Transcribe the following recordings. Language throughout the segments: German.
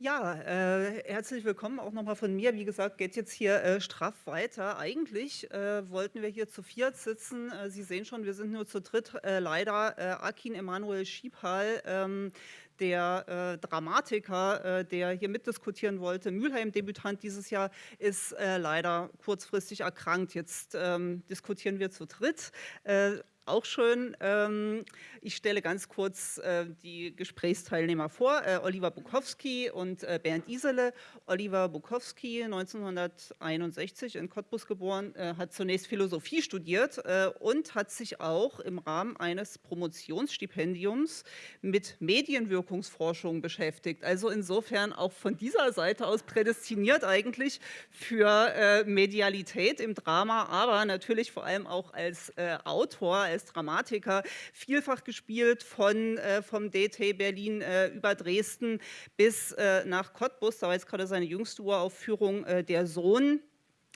Ja, äh, herzlich willkommen auch nochmal von mir. Wie gesagt, geht jetzt hier äh, straff weiter. Eigentlich äh, wollten wir hier zu viert sitzen. Äh, Sie sehen schon, wir sind nur zu dritt. Äh, leider äh, Akin Emanuel Schiebhal, ähm, der Dramatiker, der hier mitdiskutieren wollte, Mülheim-Debütant dieses Jahr, ist leider kurzfristig erkrankt. Jetzt ähm, diskutieren wir zu dritt auch schön. Ähm, ich stelle ganz kurz äh, die Gesprächsteilnehmer vor. Äh, Oliver Bukowski und äh, Bernd Isele. Oliver Bukowski, 1961 in Cottbus geboren, hat zunächst Philosophie studiert und hat sich auch im Rahmen eines Promotionsstipendiums mit Medienwirkungsforschung beschäftigt. Also insofern auch von dieser Seite aus prädestiniert eigentlich für Medialität im Drama, aber natürlich vor allem auch als Autor, als Dramatiker, vielfach gespielt von, äh, vom DT Berlin äh, über Dresden bis äh, nach Cottbus. Da war jetzt gerade seine jüngste Uraufführung äh, Der Sohn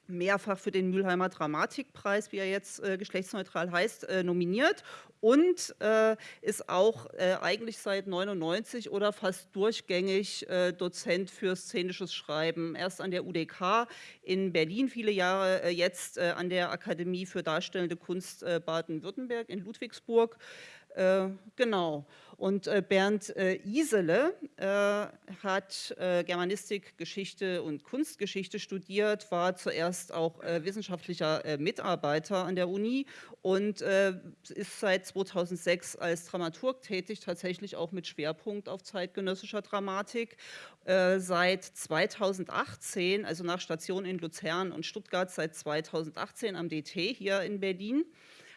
mehrfach für den Mülheimer Dramatikpreis, wie er jetzt äh, geschlechtsneutral heißt, äh, nominiert und äh, ist auch äh, eigentlich seit 99 oder fast durchgängig äh, Dozent für szenisches Schreiben. Erst an der UDK in Berlin viele Jahre, äh, jetzt an der Akademie für Darstellende Kunst Baden-Württemberg in Ludwigsburg. Genau. Und äh, Bernd äh, Isele äh, hat Germanistik, Geschichte und Kunstgeschichte studiert, war zuerst auch wissenschaftlicher Mitarbeiter an der Uni und ist seit 2006 als Dramaturg tätig, tatsächlich auch mit Schwerpunkt auf zeitgenössischer Dramatik. Seit 2018, also nach Station in Luzern und Stuttgart, seit 2018 am DT hier in Berlin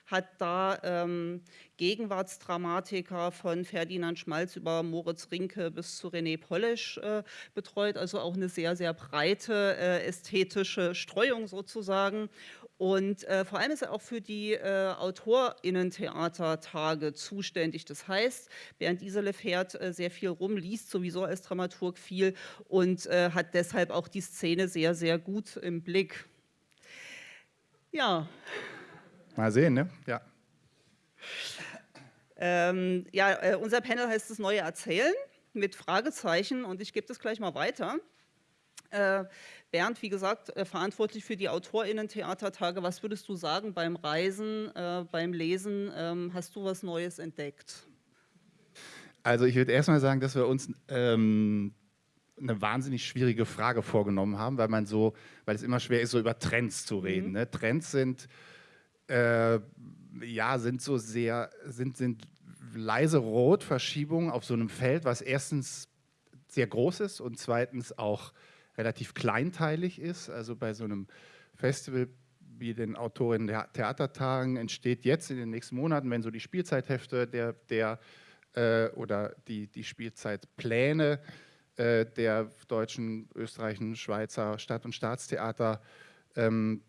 hat da ähm, Gegenwartsdramatiker von Ferdinand Schmalz über Moritz Rinke bis zu René Polesch äh, betreut, also auch eine sehr, sehr breite äh, ästhetische Streuung sozusagen. Und äh, vor allem ist er auch für die äh, AutorInnen-Theatertage zuständig. Das heißt, Bernd Isele fährt äh, sehr viel rum, liest sowieso als Dramaturg viel und äh, hat deshalb auch die Szene sehr, sehr gut im Blick. Ja. Mal sehen, ne? Ja. Ähm, ja, äh, unser Panel heißt das neue Erzählen mit Fragezeichen und ich gebe das gleich mal weiter. Äh, Bernd, wie gesagt, äh, verantwortlich für die AutorInnen-Theatertage. Was würdest du sagen beim Reisen, äh, beim Lesen? Ähm, hast du was Neues entdeckt? Also ich würde erstmal sagen, dass wir uns ähm, eine wahnsinnig schwierige Frage vorgenommen haben, weil man so, weil es immer schwer ist, so über Trends zu reden. Mhm. Ne? Trends sind äh, ja, sind so sehr, sind, sind leise Rotverschiebungen auf so einem Feld, was erstens sehr groß ist und zweitens auch relativ kleinteilig ist. Also bei so einem Festival wie den Autorinnen der Theatertagen entsteht jetzt in den nächsten Monaten, wenn so die Spielzeithefte der, der äh, oder die, die Spielzeitpläne äh, der deutschen, österreichischen, Schweizer Stadt- und Staatstheater ähm,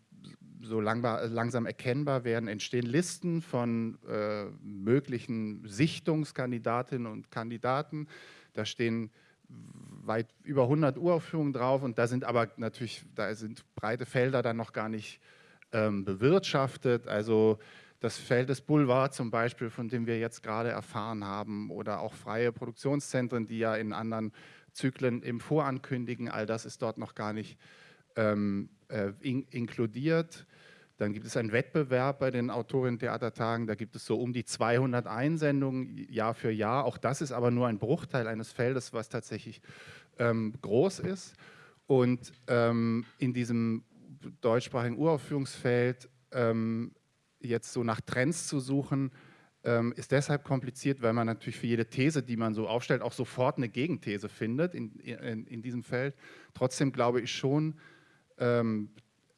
so langbar, langsam erkennbar werden, entstehen Listen von äh, möglichen Sichtungskandidatinnen und Kandidaten. Da stehen weit über 100 Uraufführungen drauf und da sind aber natürlich, da sind breite Felder dann noch gar nicht ähm, bewirtschaftet. Also das Feld des Boulevard zum Beispiel, von dem wir jetzt gerade erfahren haben, oder auch freie Produktionszentren, die ja in anderen Zyklen im Vorankündigen, all das ist dort noch gar nicht ähm, äh, in, inkludiert. Dann gibt es einen Wettbewerb bei den Autorinnen-Theatertagen, da gibt es so um die 200 Einsendungen Jahr für Jahr. Auch das ist aber nur ein Bruchteil eines Feldes, was tatsächlich ähm, groß ist. Und ähm, in diesem deutschsprachigen Uraufführungsfeld ähm, jetzt so nach Trends zu suchen, ähm, ist deshalb kompliziert, weil man natürlich für jede These, die man so aufstellt, auch sofort eine Gegenthese findet in, in, in diesem Feld. Trotzdem glaube ich schon, ähm,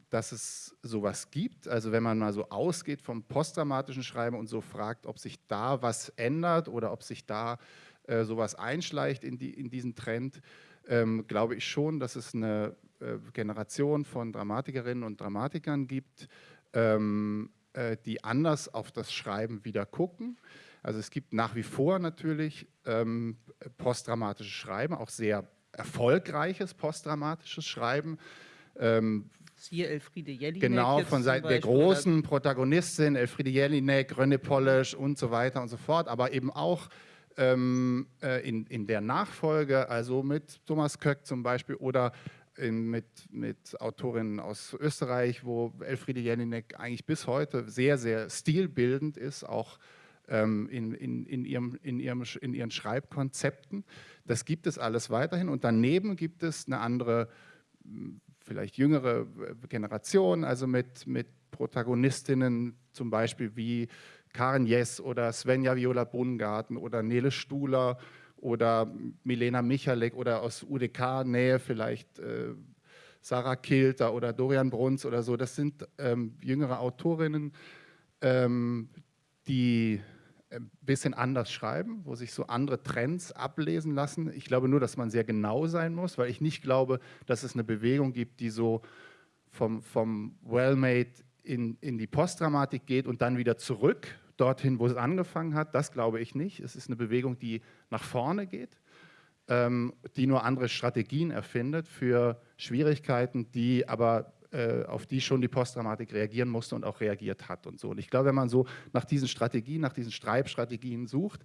dass es sowas gibt. Also wenn man mal so ausgeht vom postdramatischen Schreiben und so fragt, ob sich da was ändert oder ob sich da äh, sowas einschleicht in, die, in diesen Trend, ähm, glaube ich schon, dass es eine äh, Generation von Dramatikerinnen und Dramatikern gibt, ähm, äh, die anders auf das Schreiben wieder gucken. Also es gibt nach wie vor natürlich ähm, postdramatisches Schreiben, auch sehr erfolgreiches postdramatisches Schreiben, ähm, Siehe Elfriede Jelinek. Genau, von Seiten der großen Protagonistin, Elfriede Jelinek, René Polish und so weiter und so fort, aber eben auch ähm, äh, in, in der Nachfolge, also mit Thomas Köck zum Beispiel oder in, mit, mit Autorinnen aus Österreich, wo Elfriede Jelinek eigentlich bis heute sehr, sehr stilbildend ist, auch ähm, in, in, in, ihrem, in, ihrem, in ihren Schreibkonzepten. Das gibt es alles weiterhin und daneben gibt es eine andere, vielleicht jüngere Generation, also mit, mit Protagonistinnen zum Beispiel wie Karen Jess oder Svenja Viola Brungarten oder Nele Stuhler oder Milena Michalek oder aus UDK-Nähe vielleicht äh, Sarah Kilter oder Dorian Bruns oder so. Das sind ähm, jüngere Autorinnen, ähm, die ein bisschen anders schreiben, wo sich so andere Trends ablesen lassen. Ich glaube nur, dass man sehr genau sein muss, weil ich nicht glaube, dass es eine Bewegung gibt, die so vom, vom Well-Made in, in die Postdramatik geht und dann wieder zurück, dorthin, wo es angefangen hat. Das glaube ich nicht. Es ist eine Bewegung, die nach vorne geht, ähm, die nur andere Strategien erfindet für Schwierigkeiten, die aber äh, auf die schon die Postdramatik reagieren musste und auch reagiert hat und so. Und ich glaube, wenn man so nach diesen Strategien, nach diesen Streibstrategien sucht,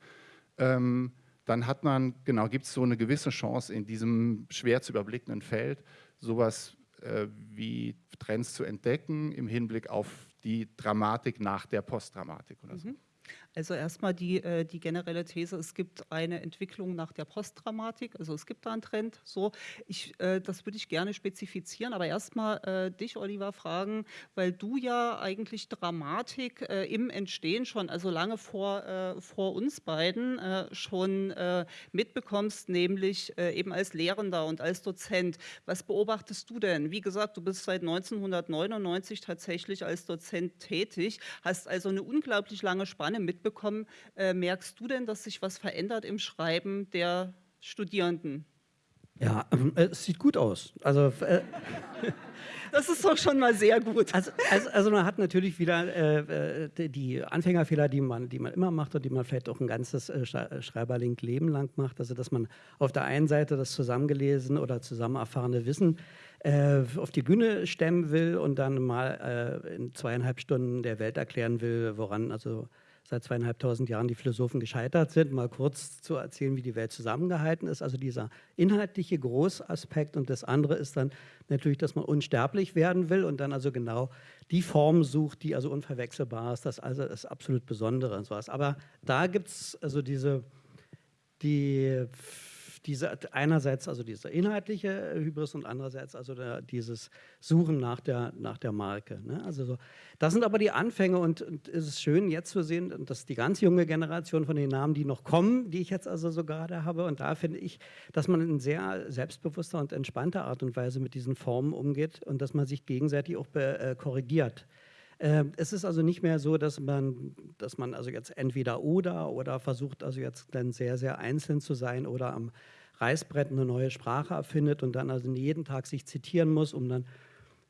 ähm, dann hat man, genau, gibt es so eine gewisse Chance in diesem schwer zu überblickenden Feld, sowas äh, wie Trends zu entdecken im Hinblick auf die Dramatik nach der Postdramatik oder so. Also erstmal die, äh, die generelle These, es gibt eine Entwicklung nach der Postdramatik, also es gibt da einen Trend. So, ich, äh, das würde ich gerne spezifizieren, aber erstmal äh, dich, Oliver, fragen, weil du ja eigentlich Dramatik im Entstehen schon, also lange vor, vor uns beiden schon mitbekommst, nämlich eben als Lehrender und als Dozent. Was beobachtest du denn? Wie gesagt, du bist seit 1999 tatsächlich als Dozent tätig, hast also eine unglaublich lange Spanne mitbekommen mitbekommen. Äh, merkst du denn, dass sich was verändert im Schreiben der Studierenden? Ja, ähm, äh, es sieht gut aus. Also, äh, das ist doch schon mal sehr gut. Also, also, also man hat natürlich wieder äh, äh die Anfängerfehler, die man, die man immer macht und die man vielleicht auch ein ganzes äh, Schreiberlink-Leben lang macht. Also dass man auf der einen Seite das zusammengelesen oder zusammen erfahrene Wissen äh, auf die Bühne stemmen will und dann mal äh, in zweieinhalb Stunden der Welt erklären will, woran also seit zweieinhalbtausend Jahren die Philosophen gescheitert sind, mal kurz zu erzählen, wie die Welt zusammengehalten ist. Also dieser inhaltliche Großaspekt und das andere ist dann natürlich, dass man unsterblich werden will und dann also genau die Form sucht, die also unverwechselbar ist. Das also das absolut Besondere und sowas. Aber da gibt es also diese die diese, einerseits also dieser inhaltliche Hybris und andererseits also der, dieses Suchen nach der, nach der Marke. Ne? Also so, das sind aber die Anfänge und, und, es ist schön jetzt zu sehen, dass die ganz junge Generation von den Namen, die noch kommen, die ich jetzt also so gerade habe und da finde ich, dass man in sehr selbstbewusster und entspannter Art und Weise mit diesen Formen umgeht und dass man sich gegenseitig auch äh, korrigiert. Ähm, es ist also nicht mehr so, dass man, dass man also jetzt entweder oder oder versucht also jetzt dann sehr, sehr einzeln zu sein oder am Reißbrett eine neue Sprache erfindet und dann also jeden Tag sich zitieren muss, um dann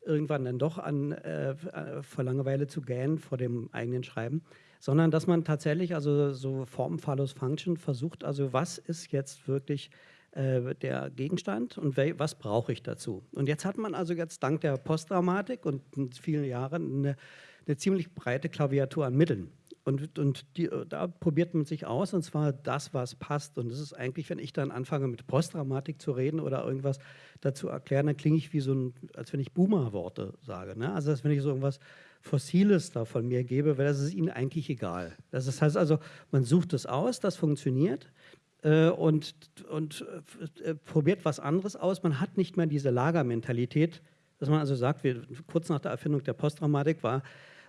irgendwann dann doch an, äh, vor Langeweile zu gähnen vor dem eigenen Schreiben, sondern dass man tatsächlich also so Form follows Function versucht, also was ist jetzt wirklich äh, der Gegenstand und was brauche ich dazu. Und jetzt hat man also jetzt dank der Postdramatik und vielen Jahren eine, eine ziemlich breite Klaviatur an Mitteln. Und, und die, da probiert man sich aus, und zwar das, was passt. Und das ist eigentlich, wenn ich dann anfange, mit Postdramatik zu reden oder irgendwas dazu erklären, dann klinge ich wie so ein, als wenn ich Boomer-Worte sage. Ne? Also als wenn ich so irgendwas Fossiles da von mir gebe, weil das ist ihnen eigentlich egal. Das heißt also, man sucht es aus, das funktioniert äh, und, und äh, probiert was anderes aus. Man hat nicht mehr diese Lagermentalität, dass man also sagt, wir, kurz nach der Erfindung der Postdramatik war,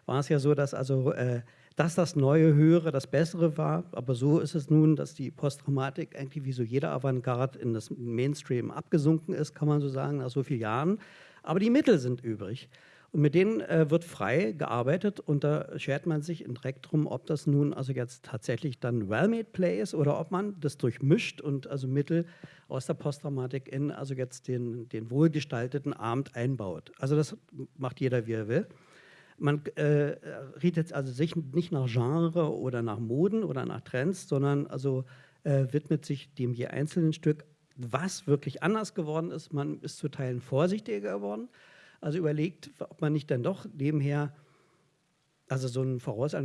war es ja so, dass also äh, dass das neue, höhere, das bessere war. Aber so ist es nun, dass die Posttraumatik eigentlich wie so jeder Avantgarde in das Mainstream abgesunken ist, kann man so sagen, nach so vielen Jahren. Aber die Mittel sind übrig. Und mit denen äh, wird frei gearbeitet und da schert man sich direkt drum, ob das nun also jetzt tatsächlich dann well-made Play ist oder ob man das durchmischt und also Mittel aus der Posttraumatik in also jetzt den, den wohlgestalteten Abend einbaut. Also das macht jeder, wie er will. Man äh, redet also sich nicht nach Genre oder nach Moden oder nach Trends, sondern also äh, widmet sich dem je einzelnen Stück, was wirklich anders geworden ist. Man ist zu Teilen vorsichtiger geworden. Also überlegt, ob man nicht dann doch nebenher Also so ein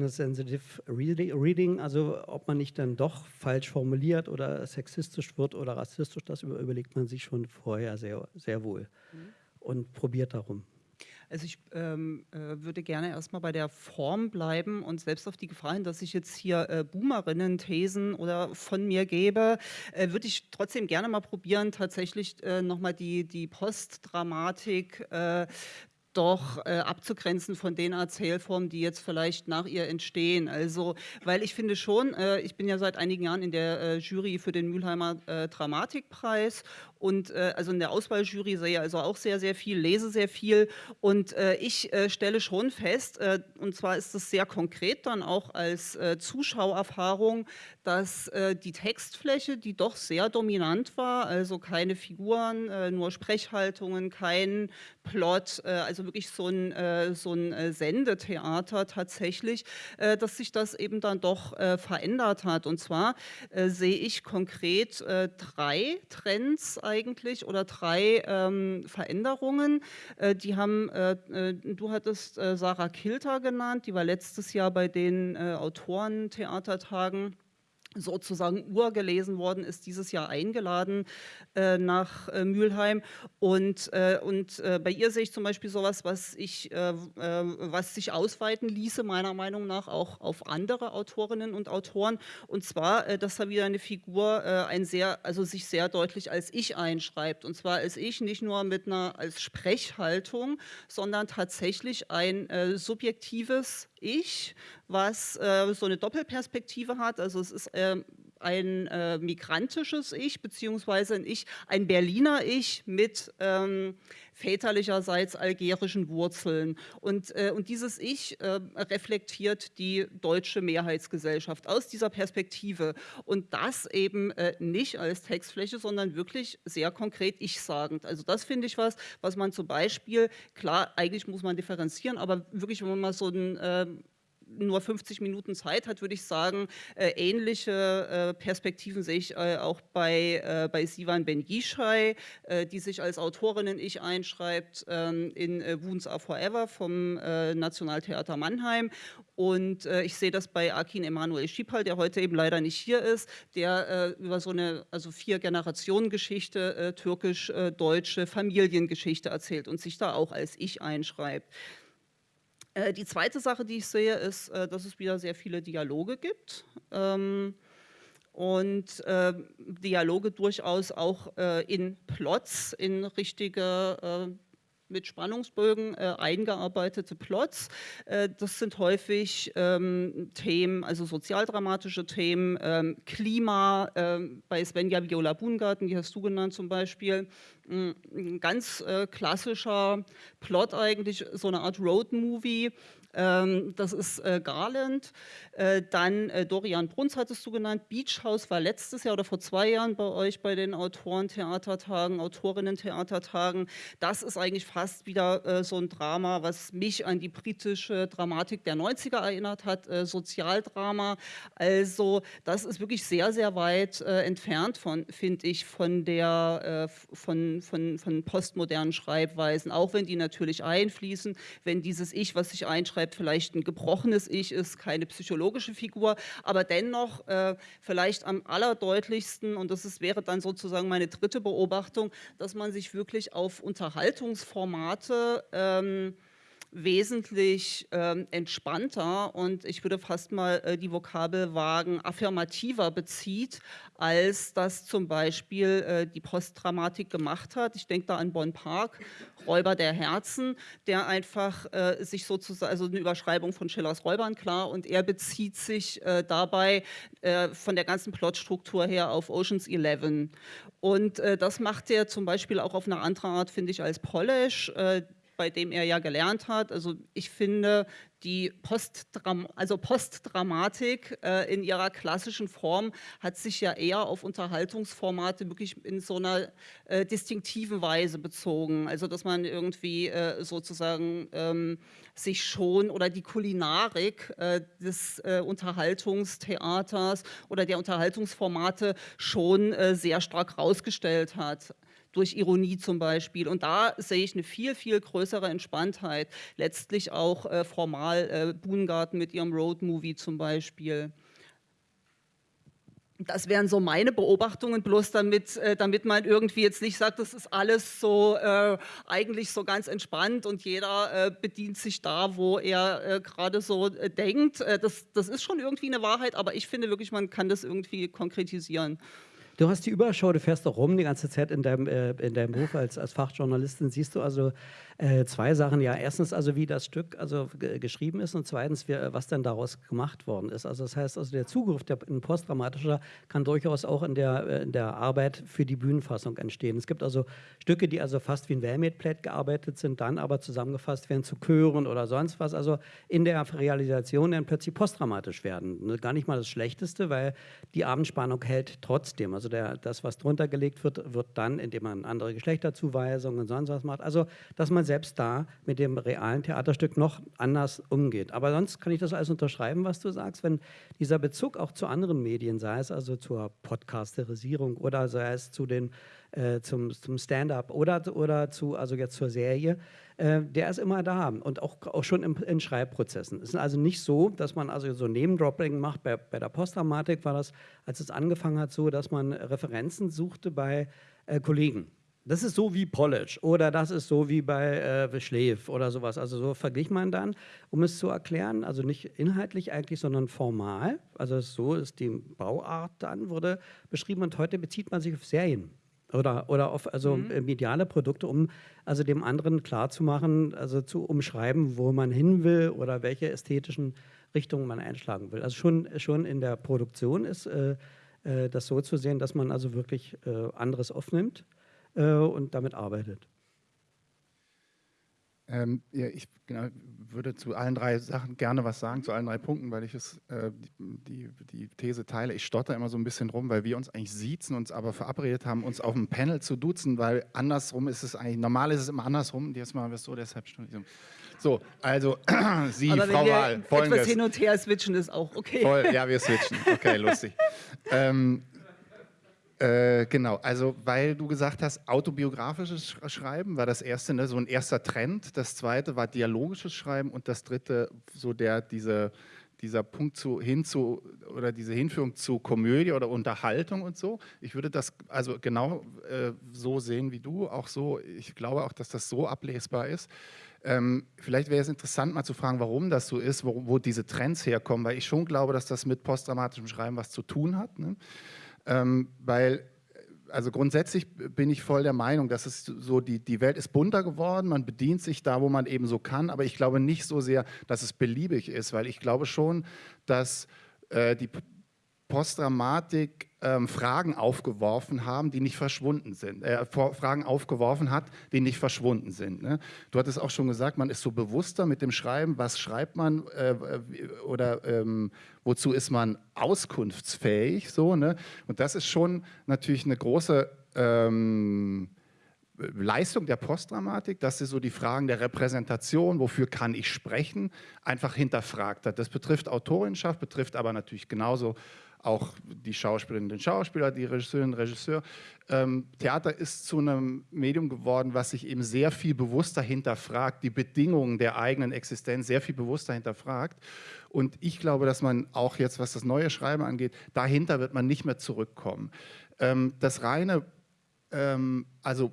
Sensitive Reading, also ob man nicht dann doch falsch formuliert oder sexistisch wird oder rassistisch, das überlegt man sich schon vorher sehr, sehr wohl mhm. und probiert darum. Also ich ähm, äh, würde gerne erstmal bei der Form bleiben und selbst auf die Gefahr hin, dass ich jetzt hier äh, Boomerinnen-Thesen oder von mir gebe, äh, würde ich trotzdem gerne mal probieren, tatsächlich äh, nochmal die, die Postdramatik äh, doch äh, abzugrenzen von den Erzählformen, die jetzt vielleicht nach ihr entstehen. Also, weil ich finde schon, äh, ich bin ja seit einigen Jahren in der äh, Jury für den Mülheimer äh, Dramatikpreis und äh, also in der Auswahljury sehe ich also auch sehr, sehr viel, lese sehr viel und äh, ich stelle schon fest, und zwar ist es sehr konkret dann auch als Zuschauerfahrung, dass die Textfläche, die doch sehr dominant war, also keine Figuren, nur Sprechhaltungen, kein Plot, also wirklich so ein, äh, so ein äh, Sendetheater tatsächlich, äh, dass sich das eben dann doch äh, verändert hat. Und zwar äh, sehe ich konkret äh, drei Trends eigentlich oder drei ähm, Veränderungen. die haben, du hattest Sarah Kilter genannt, die war letztes Jahr bei den Autorentheatertagen sozusagen urgelesen worden ist, dieses Jahr eingeladen äh, nach äh, Mülheim. Und, äh, und äh, bei ihr sehe ich zum Beispiel sowas, was, ich, äh, äh, was sich ausweiten ließe, meiner Meinung nach auch auf andere Autorinnen und Autoren. Und zwar, dass da wieder eine Figur ein sehr, also sich sehr deutlich als Ich einschreibt. Und zwar als Ich nicht nur mit einer als Sprechhaltung, sondern tatsächlich ein subjektives Ich, was äh, so eine Doppelperspektive hat. Also es ist äh, ein äh, migrantisches Ich, beziehungsweise ein Ich, ein Berliner Ich mit ähm, väterlicherseits algerischen Wurzeln. Und, äh, und dieses Ich äh, reflektiert die deutsche Mehrheitsgesellschaft aus dieser Perspektive. Und das eben äh, nicht als Textfläche, sondern wirklich sehr konkret ich-sagend. Also das finde ich was, was man zum Beispiel, klar, eigentlich muss man differenzieren, aber wirklich, wenn man mal so ein ähm, nur 50 Minuten Zeit hat, würde ich sagen, äh, ähnliche äh, Perspektiven sehe ich äh, auch bei, bei Sivan Ben Yishai, äh, die sich als Autorinnen Ich einschreibt ähm, in Wounds Are Forever vom Nationaltheater Mannheim. Und ich sehe das bei Akin Emanuel Schipal, der heute eben leider nicht hier ist, der über so eine also vier Generationen Geschichte, türkisch-deutsche Familiengeschichte erzählt und sich da auch als Ich einschreibt. Äh, die zweite Sache, die ich sehe, ist, äh, dass es wieder sehr viele Dialoge gibt. Ähm, und äh, Dialoge durchaus auch äh, in Plots, in richtige äh, mit Spannungsbögen äh, eingearbeitete Plots. Äh, das sind häufig ähm, Themen, also sozialdramatische Themen, ähm, Klima, äh, bei Svenja Viola Bungarten, die hast du genannt zum Beispiel, ein ganz äh, klassischer Plot eigentlich, so eine Art Road-Movie, das ist äh, Garland. Äh, dann äh, Dorian Bruns hattest du genannt. Beach House war letztes Jahr oder vor zwei Jahren bei euch bei den Autorentheatertagen, Autorinnen-Theatertagen. Das ist eigentlich fast wieder so ein Drama, was mich an die britische Dramatik der 90er erinnert hat, Sozialdrama. Also das ist wirklich sehr, sehr weit entfernt von, finde ich, von der, von, von, von postmodernen Schreibweisen, auch wenn die natürlich einfließen, wenn dieses Ich, was sich einschreibt, beschreibt, vielleicht ein gebrochenes Ich ist, keine psychologische Figur, aber dennoch äh, vielleicht am allerdeutlichsten, und das ist, wäre dann sozusagen meine dritte Beobachtung, dass man sich wirklich auf Unterhaltungsformate ähm, wesentlich ähm, entspannter und ich würde fast mal äh, die Vokabel wagen, affirmativer bezieht, als das zum Beispiel äh, die Postdramatik gemacht hat. Ich denke da an Bonn Park, Räuber der Herzen, der einfach äh, sich sozusagen, also eine Überschreibung von Schillers Räubern, klar, und er bezieht sich äh, dabei äh, von der ganzen Plotstruktur her auf Oceans 11. Und äh, das macht er zum Beispiel auch auf eine andere Art, finde ich, als Polish bei dem er ja gelernt hat. Also ich finde, die Postdram also Postdramatik äh, in ihrer klassischen Form hat sich ja eher auf Unterhaltungsformate wirklich in so einer äh, distinktiven Weise bezogen. Also dass man irgendwie äh, sozusagen ähm, sich schon oder die Kulinarik äh, des äh, Unterhaltungstheaters oder der Unterhaltungsformate schon äh, sehr stark rausgestellt hat durch Ironie zum Beispiel. Und da sehe ich eine viel, viel größere Entspanntheit, letztlich auch äh, formal Mal äh, Buhngarten mit ihrem Roadmovie zum Beispiel. Das wären so meine Beobachtungen, bloß damit, äh, damit man irgendwie jetzt nicht sagt, das ist alles so äh, eigentlich so ganz entspannt und jeder äh, bedient sich da, wo er äh, gerade so äh, denkt. Äh, das, das ist schon irgendwie eine Wahrheit, aber ich finde wirklich, man kann das irgendwie konkretisieren. Du hast die Überschau, du fährst auch rum die ganze Zeit in deinem, äh, in deinem Beruf als, als Fachjournalistin. Siehst du also äh, zwei Sachen. Ja, erstens also, wie das Stück also geschrieben ist und zweitens, wie, was denn daraus gemacht worden ist. Also das heißt, also der Zugriff, der ein postdramatischer, kann durchaus auch in der, äh, in der Arbeit für die Bühnenfassung entstehen. Es gibt also Stücke, die also fast wie ein Wellmade-Plate gearbeitet sind, dann aber zusammengefasst werden zu Chören oder sonst was. Also in der Realisation dann plötzlich postdramatisch werden. Ne, gar nicht mal das Schlechteste, weil die Abendspannung hält trotzdem. Also der, das, was drunter gelegt wird, wird dann, indem man andere Geschlechterzuweisungen und sonst was macht. Also, dass man selbst da mit dem realen Theaterstück noch anders umgeht. Aber sonst kann ich das alles unterschreiben, was du sagst, wenn dieser Bezug auch zu anderen Medien, sei es also zur Podcasterisierung oder sei es zu den, äh, zum, zum Stand-up oder, oder zu, also jetzt zur Serie, äh, der ist immer da und auch, auch schon im, in Schreibprozessen. Es ist also nicht so, dass man also so Name-Dropping macht. Bei, bei der Postdramatik war das, als es angefangen hat, so, dass man Referenzen suchte bei äh, Kollegen das ist so wie Polish oder das ist so wie bei äh, Schläf oder sowas. Also so verglich man dann, um es zu erklären, also nicht inhaltlich eigentlich, sondern formal. Also so ist die Bauart dann, wurde beschrieben und heute bezieht man sich auf Serien oder, oder auf also mhm. Äh, mediale Produkte, um also dem anderen klarzumachen, also zu umschreiben, wo man hin will oder welche ästhetischen Richtungen man einschlagen will. Also schon, schon in der Produktion ist äh, äh, das so zu sehen, dass man also wirklich äh, anderes aufnimmt äh, und damit arbeitet. Ähm, ja, ich genau, würde zu allen drei Sachen gerne was sagen, zu allen drei Punkten, weil ich es, äh, die, die These teile. Ich stotter immer so ein bisschen rum, weil wir uns eigentlich siezen, uns aber verabredet haben, uns auf dem Panel zu duzen, weil andersrum ist es eigentlich, normal ist es immer andersrum, jetzt machen wir es so, deshalb so, also Sie, aber Frau Wahl, folgendes. etwas hin und her switchen ist auch okay. Voll, ja, wir switchen, okay, lustig. ähm, äh, genau, also weil du gesagt hast, autobiografisches Schreiben war das erste, ne, so ein erster Trend. Das zweite war dialogisches Schreiben und das dritte, so der, diese, dieser Punkt zu, hin zu, oder diese Hinführung zu Komödie oder Unterhaltung und so. Ich würde das also genau äh, so sehen wie du, auch so, ich glaube auch, dass das so ablesbar ist. Ähm, vielleicht wäre es interessant, mal zu fragen, warum das so ist, wo, wo, diese Trends herkommen, weil ich schon glaube, dass das mit posttraumatischem Schreiben was zu tun hat. Ne? Ähm, weil also grundsätzlich bin ich voll der Meinung, dass es so, die, die Welt ist bunter geworden, man bedient sich da, wo man eben so kann, aber ich glaube nicht so sehr, dass es beliebig ist, weil ich glaube schon, dass äh, die Postdramatik ähm, Fragen aufgeworfen haben, die nicht verschwunden sind, äh, Fragen aufgeworfen hat, die nicht verschwunden sind. Ne? Du hattest auch schon gesagt, man ist so bewusster mit dem Schreiben, was schreibt man äh, oder ähm, wozu ist man auskunftsfähig, so, ne? Und das ist schon natürlich eine große ähm, Leistung der Postdramatik, dass sie so die Fragen der Repräsentation, wofür kann ich sprechen, einfach hinterfragt hat. Das betrifft Autorinschaft, betrifft aber natürlich genauso auch die Schauspielerinnen und Schauspieler, die Regisseurinnen und Regisseur. Ähm, Theater ist zu einem Medium geworden, was sich eben sehr viel bewusster hinterfragt, die Bedingungen der eigenen Existenz sehr viel bewusster hinterfragt. Und ich glaube, dass man auch jetzt, was das neue Schreiben angeht, dahinter wird man nicht mehr zurückkommen. Ähm, das reine, ähm, also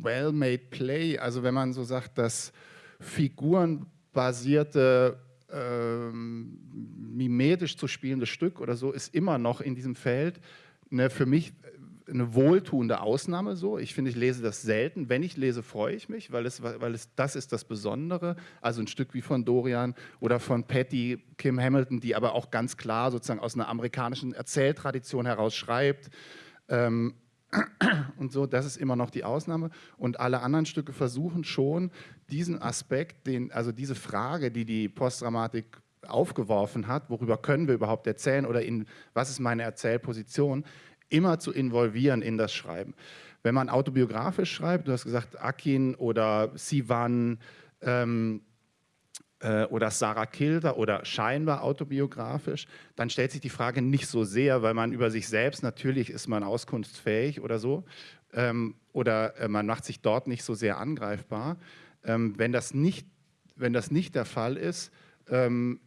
well-made Play, also wenn man so sagt, dass figurenbasierte ähm, mimetisch zu spielende Stück oder so ist immer noch in diesem Feld eine, für mich eine wohltuende Ausnahme so. Ich finde, ich lese das selten. Wenn ich lese, freue ich mich, weil es, weil es das ist das Besondere. Also ein Stück wie von Dorian oder von Patty Kim Hamilton, die aber auch ganz klar sozusagen aus einer amerikanischen Erzähltradition heraus schreibt. Ähm, und so, das ist immer noch die Ausnahme. Und alle anderen Stücke versuchen schon, diesen Aspekt, den, also diese Frage, die die Postdramatik aufgeworfen hat, worüber können wir überhaupt erzählen oder in, was ist meine Erzählposition, immer zu involvieren in das Schreiben. Wenn man autobiografisch schreibt, du hast gesagt, Akin oder Sivan, ähm, äh, oder Sarah Kilder oder scheinbar autobiografisch, dann stellt sich die Frage nicht so sehr, weil man über sich selbst, natürlich ist man auskunftsfähig oder so, ähm, oder äh, man macht sich dort nicht so sehr angreifbar. Ähm, wenn, das nicht, wenn das nicht der Fall ist, ähm,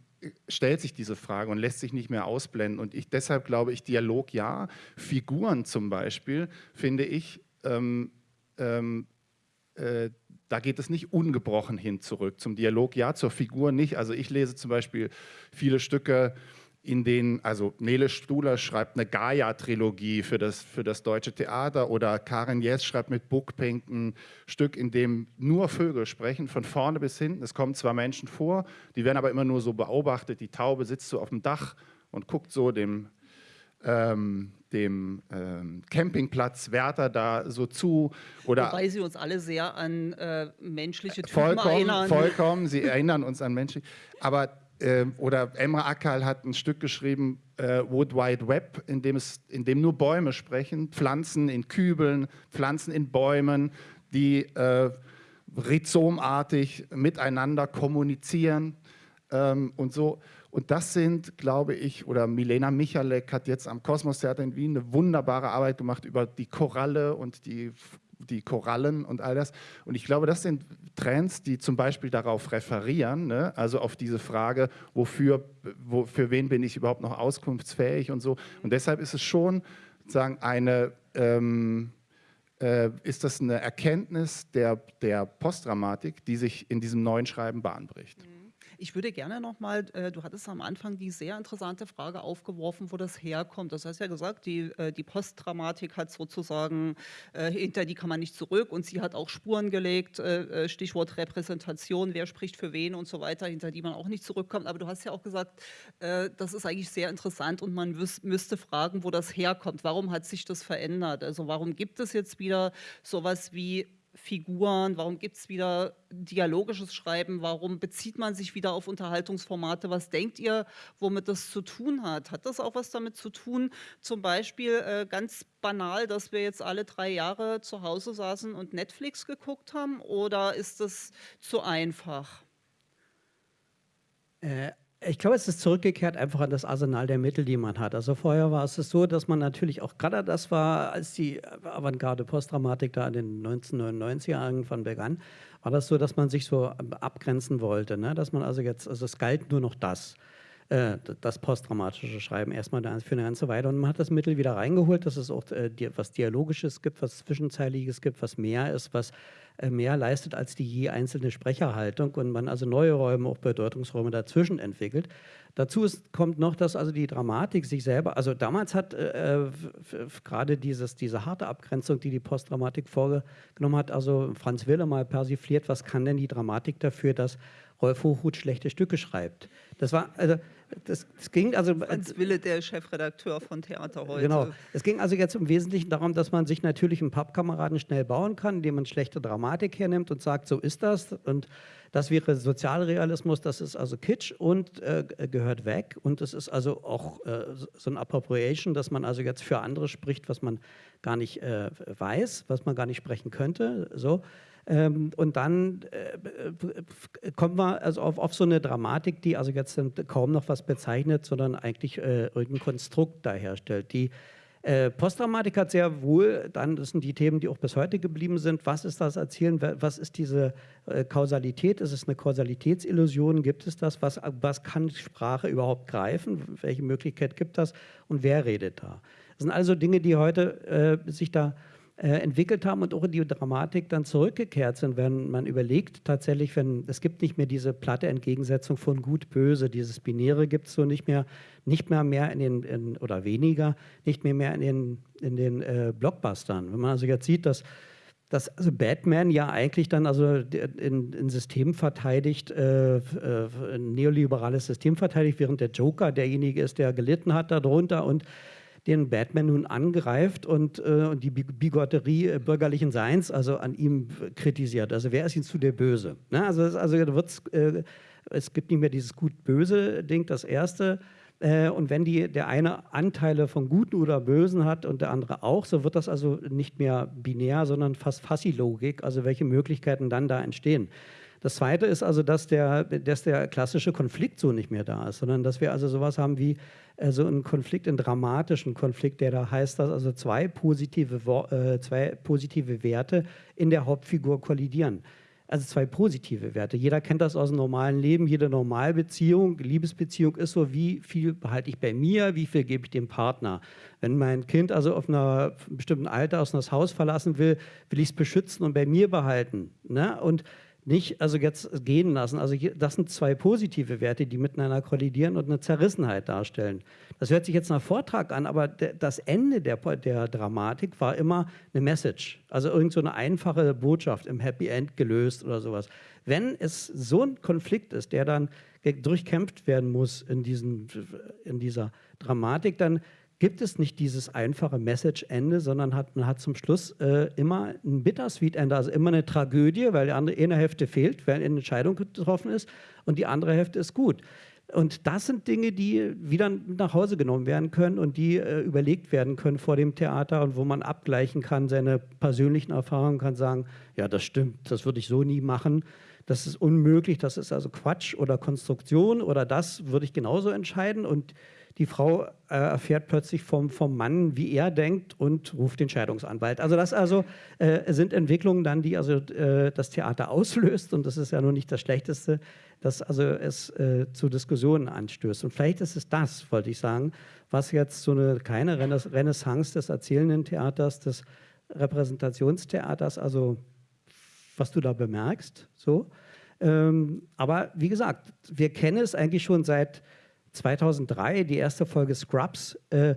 stellt sich diese Frage und lässt sich nicht mehr ausblenden. Und ich, deshalb glaube ich, Dialog ja, Figuren zum Beispiel, finde ich, ähm, ähm, äh, da geht es nicht ungebrochen hin zurück. Zum Dialog ja, zur Figur nicht. Also ich lese zum Beispiel viele Stücke, in denen, also Nele Stuhler schreibt eine Gaia-Trilogie für das, für das deutsche Theater oder Karin Jess schreibt mit Bookpink ein Stück, in dem nur Vögel sprechen, von vorne bis hinten. Es kommen zwar Menschen vor, die werden aber immer nur so beobachtet. Die Taube sitzt so auf dem Dach und guckt so dem, ähm, dem ähm, Campingplatz Werther da so zu. Oder Wobei sie uns alle sehr an äh, menschliche Typen vollkommen, erinnern. Vollkommen, sie erinnern uns an Menschen. Aber äh, oder Emre Akal hat ein Stück geschrieben, äh, Wood Wide Web, in dem, es, in dem nur Bäume sprechen, Pflanzen in Kübeln, Pflanzen in Bäumen, die äh, rhizomartig miteinander kommunizieren ähm, und so. Und das sind, glaube ich, oder Milena Michalek hat jetzt am Kosmos Theater in Wien eine wunderbare Arbeit gemacht über die Koralle und die die Korallen und all das. Und ich glaube, das sind Trends, die zum Beispiel darauf referieren, ne? also auf diese Frage, wofür, wo, für wen bin ich überhaupt noch auskunftsfähig und so. Und deshalb ist es schon sagen, eine, ähm, äh, ist das eine Erkenntnis der, der Postdramatik, die sich in diesem neuen Schreiben bahnbricht. Mhm. Ich würde gerne nochmal, äh, du hattest am Anfang die sehr interessante Frage aufgeworfen, wo das herkommt. Das heißt ja gesagt, die, äh, die Postdramatik hat sozusagen, äh, hinter die kann man nicht zurück und sie hat auch Spuren gelegt, äh, äh, Stichwort Repräsentation, wer spricht für wen und so weiter, hinter die man auch nicht zurückkommt. Aber du hast ja auch gesagt, äh, das ist eigentlich sehr interessant und man müsste fragen, wo das herkommt. Warum hat sich das verändert? Also warum gibt es jetzt wieder sowas wie Figuren, warum gibt es wieder dialogisches Schreiben, warum bezieht man sich wieder auf Unterhaltungsformate, was denkt ihr, womit das zu tun hat? Hat das auch was damit zu tun, zum Beispiel äh, ganz banal, dass wir jetzt alle drei Jahre zu Hause saßen und Netflix geguckt haben? Oder ist das zu einfach? Äh, ich glaube, es ist zurückgekehrt einfach an das Arsenal der Mittel, die man hat. Also vorher war es so, dass man natürlich auch gerade das war, als die Avantgarde Postdramatik da in den 1999er Jahren irgendwann begann, war das so, dass man sich so abgrenzen wollte. Ne? Dass man also jetzt, also es galt nur noch das äh, das posttraumatische Schreiben erstmal für eine ganze Weile. Und man hat das Mittel wieder reingeholt, dass es auch äh, was Dialogisches gibt, was Zwischenzeiliges gibt, was mehr ist, was mehr leistet als die je einzelne Sprecherhaltung und man also neue Räume, auch Bedeutungsräume dazwischen entwickelt. Dazu ist, kommt noch, dass also die Dramatik sich selber, also damals hat äh, gerade dieses, diese harte Abgrenzung, die die Postdramatik vorgenommen hat, also Franz Wille mal persifliert, was kann denn die Dramatik dafür, dass Rolf Hochhuth schlechte Stücke schreibt. Das war, also, das, das ging also. Franz Wille, der Chefredakteur von Theater heute. Genau. Es ging also jetzt im Wesentlichen darum, dass man sich natürlich einen Pappkameraden schnell bauen kann, indem man schlechte Dramatik hernimmt und sagt, so ist das. Und das wäre Sozialrealismus, das ist also Kitsch und äh, gehört weg. Und es ist also auch äh, so ein Appropriation, dass man also jetzt für andere spricht, was man gar nicht äh, weiß, was man gar nicht sprechen könnte. So. Ähm, und dann äh, kommen wir also auf, auf, so eine Dramatik, die also jetzt kaum noch was bezeichnet, sondern eigentlich äh, irgendein Konstrukt da herstellt. Die äh, Postdramatik hat sehr wohl, dann das sind die Themen, die auch bis heute geblieben sind. Was ist das Erzählen? Was ist diese äh, Kausalität? Ist es eine Kausalitätsillusion? Gibt es das? Was, was kann Sprache überhaupt greifen? Welche Möglichkeit gibt das? Und wer redet da? Das sind also Dinge, die heute äh, sich da äh, entwickelt haben und auch in die Dramatik dann zurückgekehrt sind, wenn man überlegt, tatsächlich, wenn es gibt nicht mehr diese platte Entgegensetzung von gut, böse, dieses Binäre gibt es so nicht mehr, nicht mehr mehr in den, in, oder weniger, nicht mehr mehr in den, in den äh, Blockbustern. Wenn man also jetzt sieht, dass dass also Batman ja eigentlich dann also ein System verteidigt, äh, äh, ein neoliberales System verteidigt, während der Joker derjenige ist, der gelitten hat darunter und den Batman nun angreift und, äh, und die Bigotterie äh, bürgerlichen Seins also an ihm kritisiert. Also wer ist ihm zu der Böse? Ne? Also, also wird's, äh, es gibt nicht mehr dieses Gut-Böse-Ding, das erste. Äh, und wenn die, der eine Anteile von Guten oder Bösen hat und der andere auch, so wird das also nicht mehr binär, sondern fast Fassi-Logik, also welche Möglichkeiten dann da entstehen. Das Zweite ist also, dass der, dass der klassische Konflikt so nicht mehr da ist, sondern dass wir also sowas haben wie so einen Konflikt, einen dramatischen Konflikt, der da heißt, dass also zwei positive, äh, zwei positive Werte in der Hauptfigur kollidieren. also zwei positive Werte. Jeder kennt das aus dem normalen Leben, jede Normalbeziehung, Liebesbeziehung ist so, wie viel behalte ich bei mir, wie viel gebe ich dem Partner. Wenn mein Kind also auf einer bestimmten Alter aus das Haus verlassen will, will ich es beschützen und bei mir behalten. Ne? Und nicht also jetzt gehen lassen. Also hier, das sind zwei positive Werte, die miteinander kollidieren und eine Zerrissenheit darstellen. Das hört sich jetzt nach Vortrag an, aber das Ende der, der Dramatik war immer eine Message, also irgend so eine einfache Botschaft im Happy End gelöst oder sowas. Wenn es so ein Konflikt ist, der dann durchkämpft werden muss in, diesen, in dieser Dramatik, dann gibt es nicht dieses einfache Message-Ende, sondern hat, man hat zum Schluss äh, immer ein Bittersweet-Ende, also immer eine Tragödie, weil die andere, eine Hälfte fehlt, weil eine Entscheidung getroffen ist und die andere Hälfte ist gut. Und das sind Dinge, die wieder nach Hause genommen werden können und die äh, überlegt werden können vor dem Theater und wo man abgleichen kann, seine persönlichen Erfahrungen kann sagen, ja, das stimmt, das würde ich so nie machen, das ist unmöglich, das ist also Quatsch oder Konstruktion oder das würde ich genauso entscheiden und die Frau äh, erfährt plötzlich vom, vom Mann, wie er denkt und ruft den Scheidungsanwalt. Also das also äh, sind Entwicklungen dann, die also äh, das Theater auslöst und das ist ja nun nicht das Schlechteste, dass also es äh, zu Diskussionen anstößt. Und vielleicht ist es das, wollte ich sagen, was jetzt so eine keine Renaissance des erzählenden Theaters, des Repräsentationstheaters, also was du da bemerkst, so. Ähm, aber wie gesagt, wir kennen es eigentlich schon seit 2003, die erste Folge Scrubs, äh,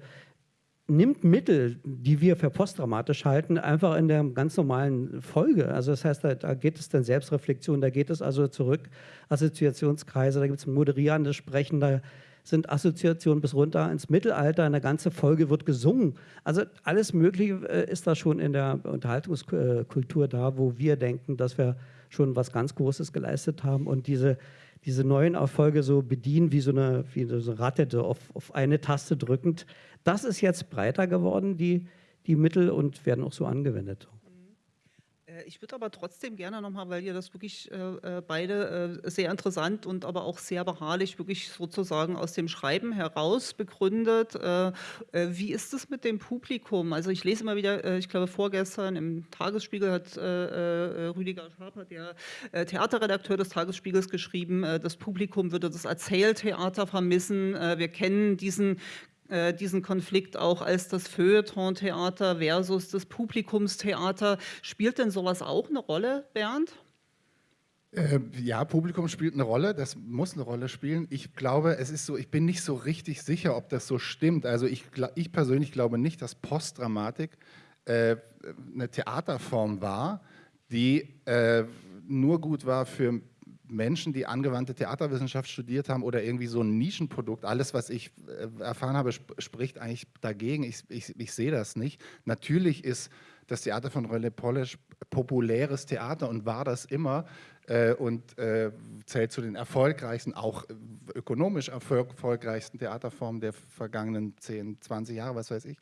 nimmt Mittel, die wir für postdramatisch halten, einfach in der ganz normalen Folge. Also das heißt, da, da geht es dann Selbstreflexion, da geht es also zurück, Assoziationskreise, da gibt es moderierendes Sprechen, da sind Assoziationen bis runter ins Mittelalter, eine ganze Folge wird gesungen. Also alles Mögliche äh, ist da schon in der Unterhaltungskultur da, wo wir denken, dass wir schon was ganz Großes geleistet haben und diese diese neuen Erfolge so bedienen, wie so eine, wie so eine Ratte, auf, auf eine Taste drückend. Das ist jetzt breiter geworden, die, die Mittel, und werden auch so angewendet. Äh, ich würde aber trotzdem gerne nochmal, weil ihr das wirklich äh, äh, beide äh, sehr interessant und aber auch sehr beharrlich wirklich sozusagen aus dem Schreiben heraus begründet. Äh, äh wie ist es mit dem Publikum? Also ich lese immer wieder, ich glaube vorgestern im Tagesspiegel hat Rüdiger Schaper, der Theaterredakteur des Tagesspiegels, geschrieben, das Publikum würde das Erzähltheater vermissen. wir kennen diesen äh, diesen Konflikt auch als das Feuilleton-Theater versus das Publikumstheater. Spielt denn sowas auch eine Rolle, Bernd? Äh, ja, Publikum spielt eine Rolle, das muss eine Rolle spielen. Ich glaube, es ist so, ich bin nicht so richtig sicher, ob das so stimmt. Also ich, ich persönlich glaube nicht, dass Postdramatik äh, eine Theaterform war, die äh, nur gut war für Menschen, die angewandte Theaterwissenschaft studiert haben oder irgendwie so ein Nischenprodukt. Alles, was ich äh, erfahren habe, sp spricht eigentlich dagegen. Ich, ich, ich sehe das nicht. Natürlich ist das Theater von René Polish populäres Theater und war das immer äh, und äh, zählt zu den erfolgreichsten, auch ökonomisch erfolgreichsten Theaterformen der vergangenen 10, 20 Jahre, was weiß ich.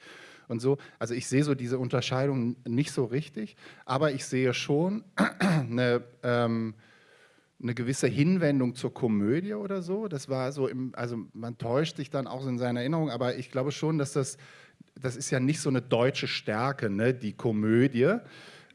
Und so, also ich sehe so diese Unterscheidung nicht so richtig, aber ich sehe schon eine ähm, eine gewisse Hinwendung zur Komödie oder so. Das war so, im, also man täuscht sich dann auch in seiner Erinnerung, aber ich glaube schon, dass das, das ist ja nicht so eine deutsche Stärke, ne, die Komödie.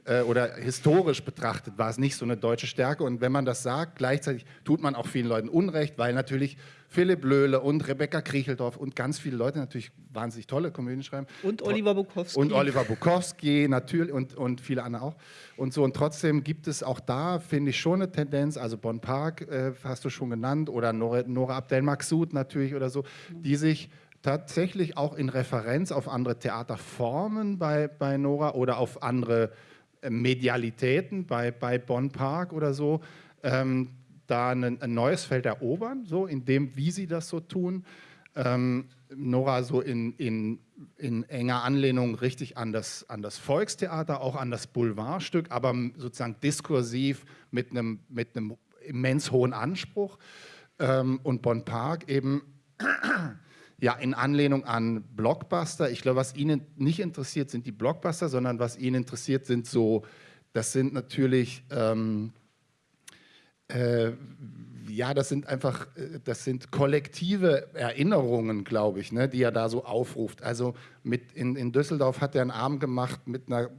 Äh, oder historisch betrachtet war es nicht so eine deutsche Stärke. Und wenn man das sagt, gleichzeitig tut man auch vielen Leuten Unrecht, weil natürlich Philipp Löhle und Rebecca Kriecheldorf und ganz viele Leute natürlich wahnsinnig tolle Komödien schreiben. Und Oliver Bukowski. Und Oliver Bukowski natürlich und, und viele andere auch. Und so und trotzdem gibt es auch da, finde ich, schon eine Tendenz, also Bon Park äh, hast du schon genannt oder Nora, Nora Abdel Maksud natürlich oder so, die sich tatsächlich auch in Referenz auf andere Theaterformen bei, bei Nora oder auf andere äh, Medialitäten bei, bei Bonn Park oder so, ähm, da ein, ein, neues Feld erobern, so in dem, wie sie das so tun. Ähm, Nora so in, in, in, enger Anlehnung richtig an das, an das Volkstheater, auch an das Boulevardstück, aber sozusagen diskursiv mit einem, mit einem immens hohen Anspruch. Ähm, und Bonn Park eben ja, in Anlehnung an Blockbuster. Ich glaube, was Ihnen nicht interessiert, sind die Blockbuster, sondern was Ihnen interessiert, sind so, das sind natürlich, ähm, äh, ja, das sind einfach, äh, das sind kollektive Erinnerungen, glaube ich, ne, die er da so aufruft. Also mit in, in Düsseldorf hat er einen Abend gemacht mit einer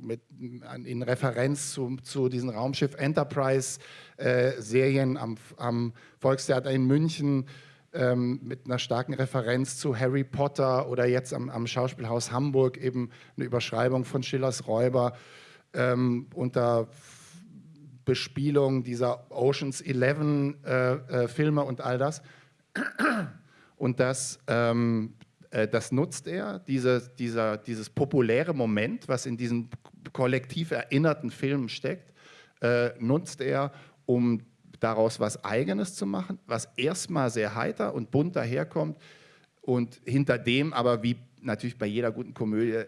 mit, in Referenz zu, zu diesen Raumschiff Enterprise-Serien äh, am, am Volkstheater in München ähm, mit einer starken Referenz zu Harry Potter oder jetzt am, am Schauspielhaus Hamburg eben eine Überschreibung von Schillers Räuber ähm, unter Bespielung dieser Oceans 11 äh, äh, Filme und all das. Und das, ähm, äh, das nutzt er, diese, dieser, dieses populäre Moment, was in diesen kollektiv erinnerten Filmen steckt, äh, nutzt er, um daraus was Eigenes zu machen, was erstmal sehr heiter und bunt daherkommt und hinter dem aber, wie natürlich bei jeder guten Komödie,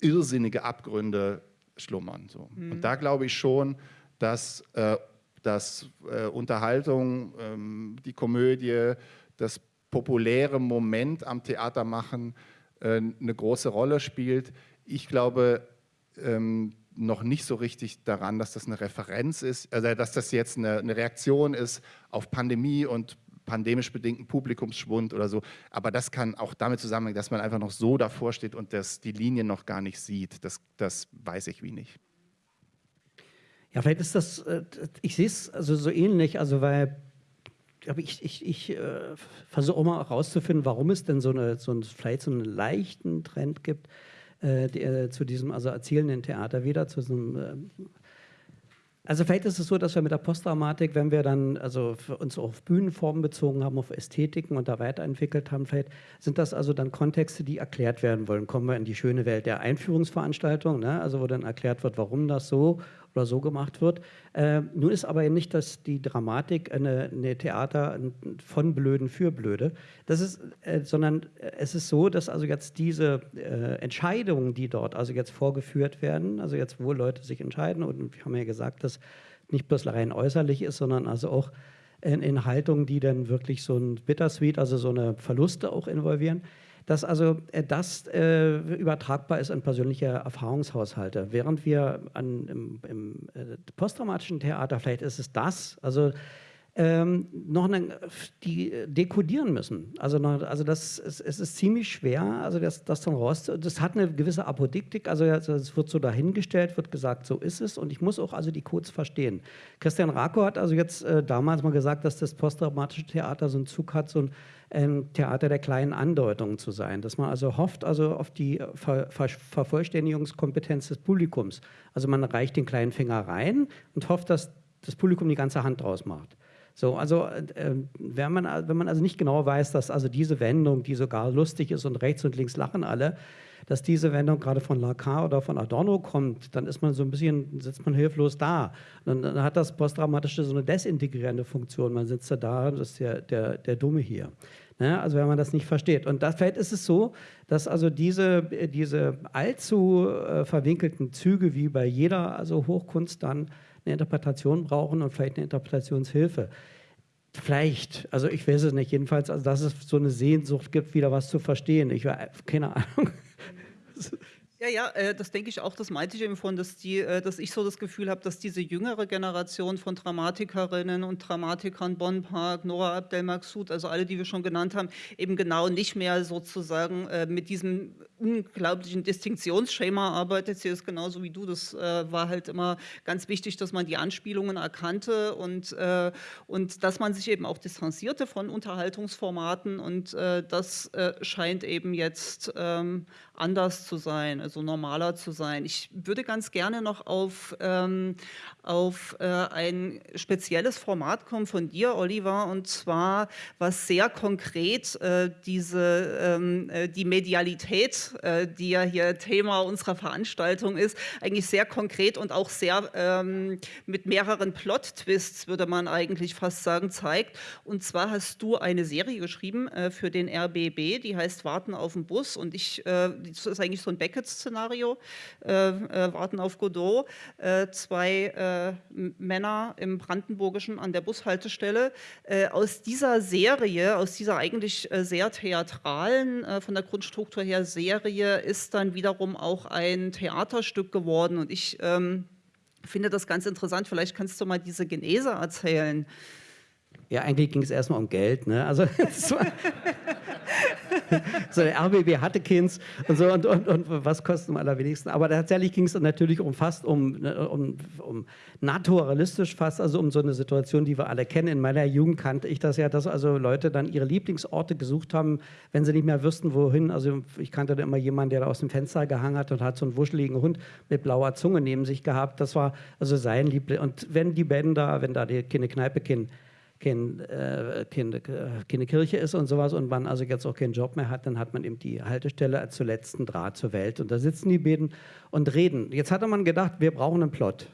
irrsinnige Abgründe schlummern. So. Mhm. Und da glaube ich schon, dass, äh, dass äh, Unterhaltung, ähm, die Komödie, das populäre Moment am Theater machen äh, eine große Rolle spielt. Ich glaube ähm, noch nicht so richtig daran, dass das eine Referenz ist, also dass das jetzt eine, eine Reaktion ist auf Pandemie und pandemisch bedingten Publikumsschwund oder so. Aber das kann auch damit zusammenhängen, dass man einfach noch so davor steht und das, die Linien noch gar nicht sieht. Das, das weiß ich wie nicht. Ja, vielleicht ist das, äh, ich sehe es also so ähnlich, also weil aber ich, ich, ich äh, versuche auch mal herauszufinden, warum es denn so, eine, so ein, vielleicht so einen leichten Trend gibt äh, die, äh, zu diesem also erzählenden Theater wieder, zu diesem äh, also vielleicht ist es so, dass wir mit der Postdramatik, wenn wir dann also uns auf Bühnenformen bezogen haben, auf Ästhetiken und da weiterentwickelt haben, vielleicht sind das also dann Kontexte, die erklärt werden wollen. Kommen wir in die schöne Welt der Einführungsveranstaltung, ne? also wo dann erklärt wird, warum das so oder so gemacht wird. Äh, nun ist aber nicht, dass die Dramatik eine, eine Theater von Blöden für Blöde, das ist, äh, sondern es ist so, dass also jetzt diese äh, Entscheidungen, die dort also jetzt vorgeführt werden, also jetzt wo Leute sich entscheiden und wir haben ja gesagt, dass nicht bloß rein äußerlich ist, sondern also auch in, in Haltungen, die dann wirklich so ein Bittersweet, also so eine Verluste auch involvieren, dass also äh, das äh, übertragbar ist an persönliche Erfahrungshaushalte. Während wir an, im, im äh, posttraumatischen Theater, vielleicht ist es das, also ähm, noch eine, die dekodieren müssen. Also, noch, also das, es, es, ist ziemlich schwer, also das, das dann raus. Das hat eine gewisse Apodiktik, also es wird so dahingestellt, wird gesagt, so ist es und ich muss auch also die Codes verstehen. Christian Rako hat also jetzt äh, damals mal gesagt, dass das posttraumatische Theater so einen Zug hat, so ein ein Theater der kleinen Andeutungen zu sein, dass man also hofft also auf die Ver Ver Vervollständigungskompetenz des Publikums. Also man reicht den kleinen Finger rein und hofft, dass das Publikum die ganze Hand draus macht. So, also äh, wenn, man, wenn man also nicht genau weiß, dass also diese Wendung, die sogar lustig ist und rechts und links lachen alle, dass diese Wendung gerade von Lacan oder von Adorno kommt, dann ist man so ein bisschen, sitzt man hilflos da. Und dann hat das Posttraumatische so eine desintegrierende Funktion. Man sitzt da da, das ist der, der, der Dumme hier. Ne? Also wenn man das nicht versteht. Und das, vielleicht ist es so, dass also diese, diese allzu äh, verwinkelten Züge wie bei jeder also Hochkunst dann eine Interpretation brauchen und vielleicht eine Interpretationshilfe. Vielleicht, also ich weiß es nicht, jedenfalls, also dass es so eine Sehnsucht gibt, wieder was zu verstehen. Ich keine Ahnung. Ja, ja, äh, das denke ich auch, das meinte ich eben von, dass, die, äh, dass ich so das Gefühl habe, dass diese jüngere Generation von Dramatikerinnen und Dramatikern, Bonn Park, Nora Abdelmaksud, also alle, die wir schon genannt haben, eben genau nicht mehr sozusagen äh, mit diesem unglaublichen Distinktionsschema arbeitet. Sie ist genauso wie du, das war halt immer ganz wichtig, dass man die Anspielungen erkannte und, und dass man sich eben auch distanzierte von Unterhaltungsformaten und das scheint eben jetzt ähm, anders zu sein, also normaler zu sein. Ich würde ganz gerne noch auf, ähm, auf äh, ein spezielles Format kommen von dir, Oliver, und zwar, was sehr konkret äh, diese, ähm, äh, die Medialität, äh, die ja hier Thema unserer Veranstaltung ist, eigentlich sehr konkret und auch sehr ähm, mit mehreren Plot-Twists, würde man eigentlich fast sagen, zeigt. Und zwar hast du eine Serie geschrieben äh, für den RBB, die heißt Warten auf den Bus und ich, äh, das ist eigentlich so ein Beckett-Szenario, äh, äh, Warten auf Godot, äh, zwei äh, Männer im Brandenburgischen an der Bushaltestelle. Äh, aus dieser Serie, aus dieser eigentlich sehr theatralen, von der Grundstruktur her Serie, ist dann wiederum auch ein Theaterstück geworden und ich ähm, finde das ganz interessant. Vielleicht kannst du mal diese Genese erzählen. Ja, eigentlich ging es erstmal um Geld. Ne? Also, so der RBB hatte Kinds und so und, und, und was kostet am allerwenigsten. Aber tatsächlich ging es natürlich um fast um, ne, um, um naturalistisch fast, also um so eine Situation, die wir alle kennen. In meiner Jugend kannte ich das ja, dass also Leute dann ihre Lieblingsorte gesucht haben, wenn sie nicht mehr wüssten, wohin. Also ich kannte da immer jemanden, der da aus dem Fenster gehangen hat und hat so einen wuscheligen Hund mit blauer Zunge neben sich gehabt. Das war also sein Liebling. Und wenn die Band da, wenn da die keine Kneipe kennen, kein, äh, keine, äh, keine Kirche ist und sowas und man also jetzt auch keinen Job mehr hat, dann hat man eben die Haltestelle als zuletzten Draht zur Welt. Und da sitzen die beiden und reden. Jetzt hatte man gedacht, wir brauchen einen Plot.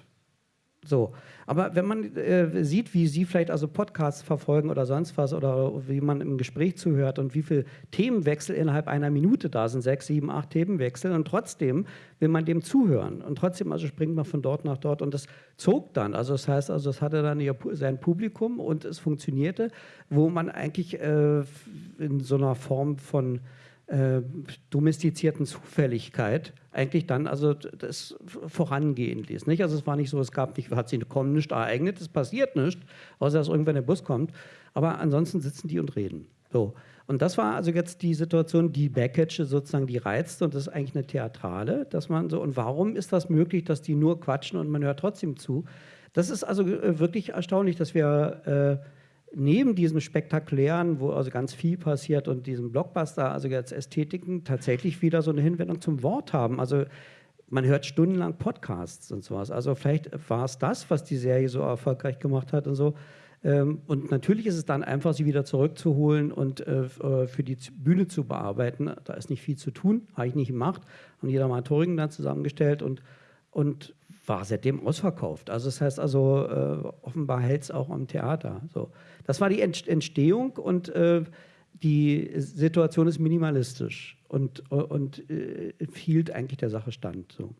So, aber wenn man äh, sieht, wie Sie vielleicht also Podcasts verfolgen oder sonst was oder wie man im Gespräch zuhört und wie viele Themenwechsel innerhalb einer Minute da sind, sechs, sieben, acht Themenwechsel und trotzdem will man dem zuhören und trotzdem also springt man von dort nach dort und das zog dann, also das heißt also, es hatte dann sein Publikum und es funktionierte, wo man eigentlich äh, in so einer Form von äh, domestizierten Zufälligkeit eigentlich dann also das vorangehen ließ. Nicht? Also es war nicht so, es gab nicht, hat sich kommen nicht ereignet, es passiert nicht, außer dass irgendwann der Bus kommt. Aber ansonsten sitzen die und reden. So. Und das war also jetzt die Situation, die Backage sozusagen die reizt und das ist eigentlich eine Theatrale, dass man so, und warum ist das möglich, dass die nur quatschen und man hört trotzdem zu? Das ist also äh, wirklich erstaunlich, dass wir äh, neben diesem spektakulären, wo also ganz viel passiert und diesem Blockbuster, also jetzt Ästhetiken, tatsächlich wieder so eine Hinwendung zum Wort haben. Also man hört stundenlang Podcasts und sowas. Also vielleicht war es das, was die Serie so erfolgreich gemacht hat und so. Ähm, und natürlich ist es dann einfach, sie wieder zurückzuholen und äh, äh, für die Bühne zu bearbeiten. Da ist nicht viel zu tun, habe ich nicht gemacht. Haben die Dramaturgen dann zusammengestellt und, und war seitdem ausverkauft. Also das heißt also, äh, offenbar hält es auch am Theater. So. Das war die Entstehung und äh, die Situation ist minimalistisch und, und äh, hielt eigentlich der Sache stand. So.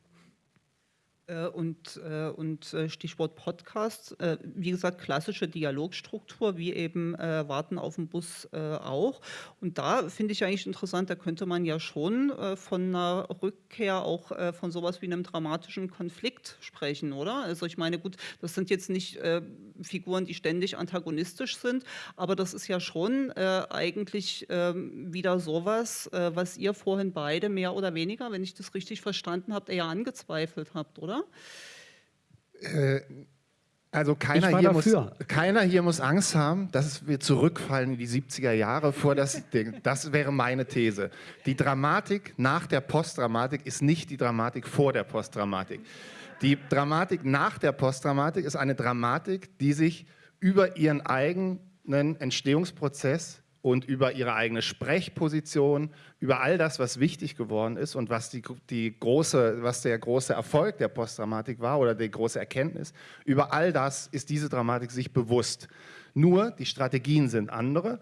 Äh, und, äh, und äh, Stichwort Podcast, wie gesagt, klassische Dialogstruktur, wie eben Warten auf den Bus auch. Und da finde ich eigentlich interessant, da könnte man ja schon von einer Rückkehr auch von sowas wie einem dramatischen Konflikt sprechen, oder? Also ich meine, gut, das sind jetzt nicht Figuren, die ständig antagonistisch sind, aber das ist ja schon eigentlich ähm, wieder sowas, was ihr vorhin beide mehr oder weniger, wenn ich das richtig verstanden habe, eher angezweifelt habt, oder? Äh, also keiner hier, muss, keiner hier muss Angst haben, dass wir zurückfallen in die 70er Jahre vor das Ding. Das wäre meine These. Die Dramatik nach der Postdramatik ist nicht die Dramatik vor der Postdramatik. Die Dramatik nach der Postdramatik ist eine Dramatik, die sich über ihren eigenen Entstehungsprozess und über ihre eigene Sprechposition, über all das, was wichtig geworden ist und was, die, die große, was der große Erfolg der Postdramatik war oder die große Erkenntnis, über all das ist diese Dramatik sich bewusst. Nur die Strategien sind andere,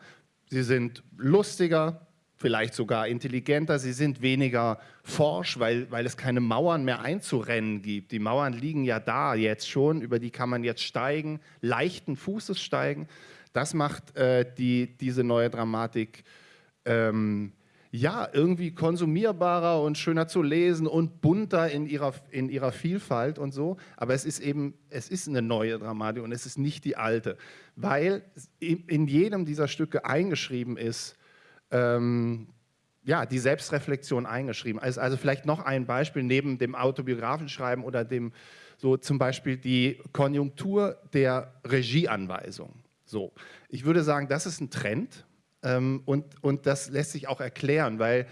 sie sind lustiger, vielleicht sogar intelligenter, sie sind weniger forsch, weil, weil es keine Mauern mehr einzurennen gibt. Die Mauern liegen ja da jetzt schon, über die kann man jetzt steigen, leichten Fußes steigen. Das macht äh, die, diese neue Dramatik ähm, ja irgendwie konsumierbarer und schöner zu lesen und bunter in ihrer, in ihrer Vielfalt und so. Aber es ist eben, es ist eine neue Dramatik und es ist nicht die alte, weil in jedem dieser Stücke eingeschrieben ist, ähm, ja, die Selbstreflexion eingeschrieben. Also, also vielleicht noch ein Beispiel neben dem Autobiografenschreiben oder dem so zum Beispiel die Konjunktur der Regieanweisung. So, ich würde sagen, das ist ein Trend ähm, und, und das lässt sich auch erklären, weil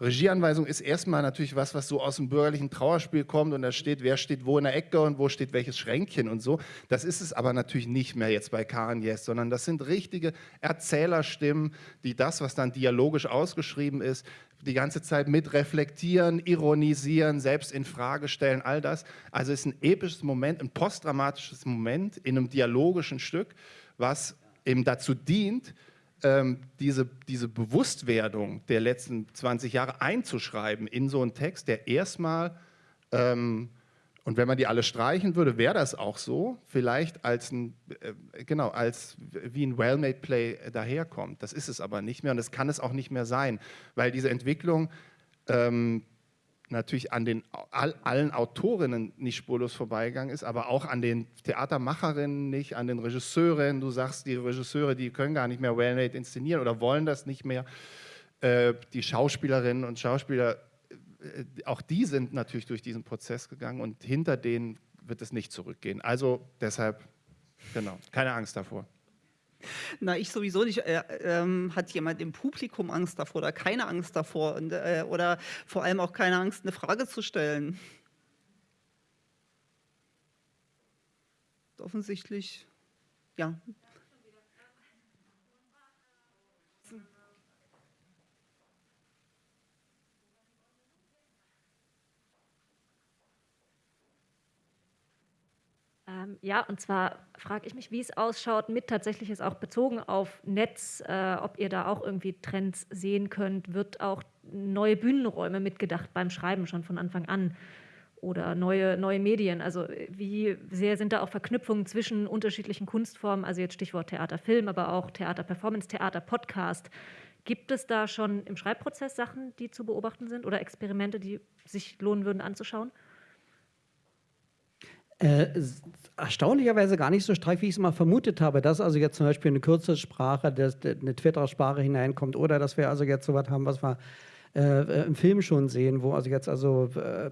Regieanweisung ist erstmal natürlich was, was so aus dem bürgerlichen Trauerspiel kommt und da steht, wer steht wo in der Ecke und wo steht welches Schränkchen und so. Das ist es aber natürlich nicht mehr jetzt bei Karen Yes, sondern das sind richtige Erzählerstimmen, die das, was dann dialogisch ausgeschrieben ist, die ganze Zeit mit reflektieren, ironisieren, selbst in Frage stellen, all das. Also es ist ein episches Moment, ein postdramatisches Moment in einem dialogischen Stück was eben dazu dient, ähm, diese, diese Bewusstwerdung der letzten 20 Jahre einzuschreiben in so einen Text, der erstmal, ähm, und wenn man die alle streichen würde, wäre das auch so, vielleicht als ein, äh, genau, als wie ein well-made Play daherkommt. Das ist es aber nicht mehr und das kann es auch nicht mehr sein, weil diese Entwicklung ähm, natürlich an den all, allen Autorinnen nicht spurlos vorbeigegangen ist, aber auch an den Theatermacherinnen nicht, an den Regisseuren. Du sagst, die Regisseure, die können gar nicht mehr well-made inszenieren oder wollen das nicht mehr. Äh, die Schauspielerinnen und Schauspieler, äh, auch die sind natürlich durch diesen Prozess gegangen und hinter denen wird es nicht zurückgehen. Also deshalb, genau, keine Angst davor. Na, ich sowieso nicht. Äh, ähm, hat jemand im Publikum Angst davor oder keine Angst davor und, äh, oder vor allem auch keine Angst, eine Frage zu stellen? Offensichtlich, ja. Ähm, ja, und zwar frage ich mich, wie es ausschaut, mit tatsächlich ist auch bezogen auf Netz, äh, ob ihr da auch irgendwie Trends sehen könnt. Wird auch neue Bühnenräume mitgedacht beim Schreiben schon von Anfang an? Oder neue, neue Medien? Also, wie sehr sind da auch Verknüpfungen zwischen unterschiedlichen Kunstformen? Also, jetzt Stichwort Theater, Film, aber auch Theater, Performance, Theater, Podcast. Gibt es da schon im Schreibprozess Sachen, die zu beobachten sind oder Experimente, die sich lohnen würden anzuschauen? Äh, erstaunlicherweise gar nicht so streif, wie ich es mal vermutet habe, dass also jetzt zum Beispiel eine Kürzelsprache, dass eine Twitter-Sprache hineinkommt oder dass wir also jetzt so was haben, was wir äh, im Film schon sehen, wo also jetzt also äh,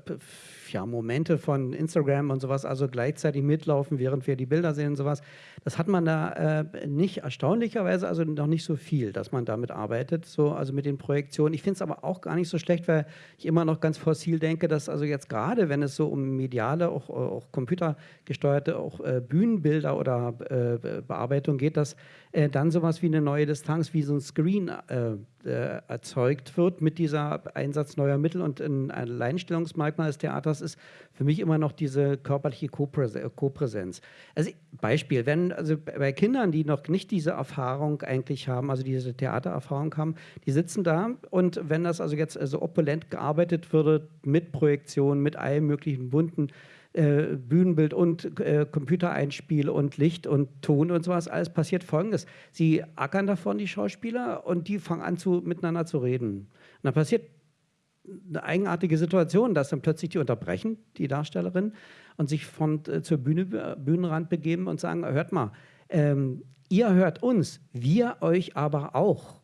ja, Momente von Instagram und sowas also gleichzeitig mitlaufen, während wir die Bilder sehen und sowas. Das hat man da äh, nicht erstaunlicherweise, also noch nicht so viel, dass man damit arbeitet, so also mit den Projektionen. Ich finde es aber auch gar nicht so schlecht, weil ich immer noch ganz fossil denke, dass also jetzt gerade, wenn es so um mediale, auch, auch computergesteuerte, auch äh, Bühnenbilder oder äh, Bearbeitung geht, dass äh, dann sowas wie eine neue Distanz, wie so ein Screen äh, äh, erzeugt wird mit dieser Einsatz neuer Mittel und ein Alleinstellungsmerkmal des Theaters ist für mich immer noch diese körperliche Kopräsenz. Also Beispiel, wenn also bei Kindern, die noch nicht diese Erfahrung eigentlich haben, also diese Theatererfahrung haben, die sitzen da und wenn das also jetzt so opulent gearbeitet würde mit Projektion, mit allen möglichen bunten äh, Bühnenbild und äh, Computereinspiel und Licht und Ton und sowas, alles passiert folgendes. Sie ackern davon, die Schauspieler, und die fangen an, zu, miteinander zu reden. Und dann passiert eine eigenartige Situation, dass dann plötzlich die unterbrechen, die Darstellerin, und sich von, äh, zur Bühne, Bühnenrand begeben und sagen, hört mal, ähm, ihr hört uns, wir euch aber auch.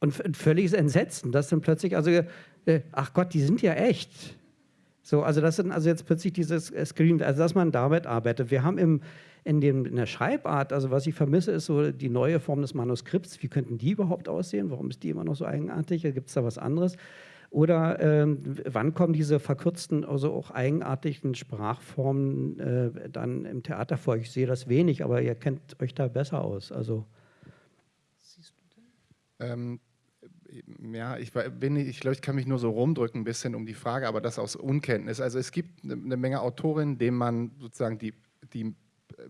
Und völliges Entsetzen, dass dann plötzlich, also, äh, ach Gott, die sind ja echt. So, also das sind also jetzt plötzlich dieses äh, Screen, also dass man damit arbeitet. Wir haben im, in, dem, in der Schreibart, also was ich vermisse, ist so die neue Form des Manuskripts. Wie könnten die überhaupt aussehen? Warum ist die immer noch so eigenartig? Gibt es da was anderes? Oder ähm, wann kommen diese verkürzten, also auch eigenartigen Sprachformen äh, dann im Theater vor? Ich sehe das wenig, aber ihr kennt euch da besser aus. Also. Siehst du denn? Ähm, ja, ich bin, ich glaube, ich kann mich nur so rumdrücken ein bisschen um die Frage, aber das aus Unkenntnis. Also es gibt eine, eine Menge Autorinnen, denen man sozusagen die, die äh,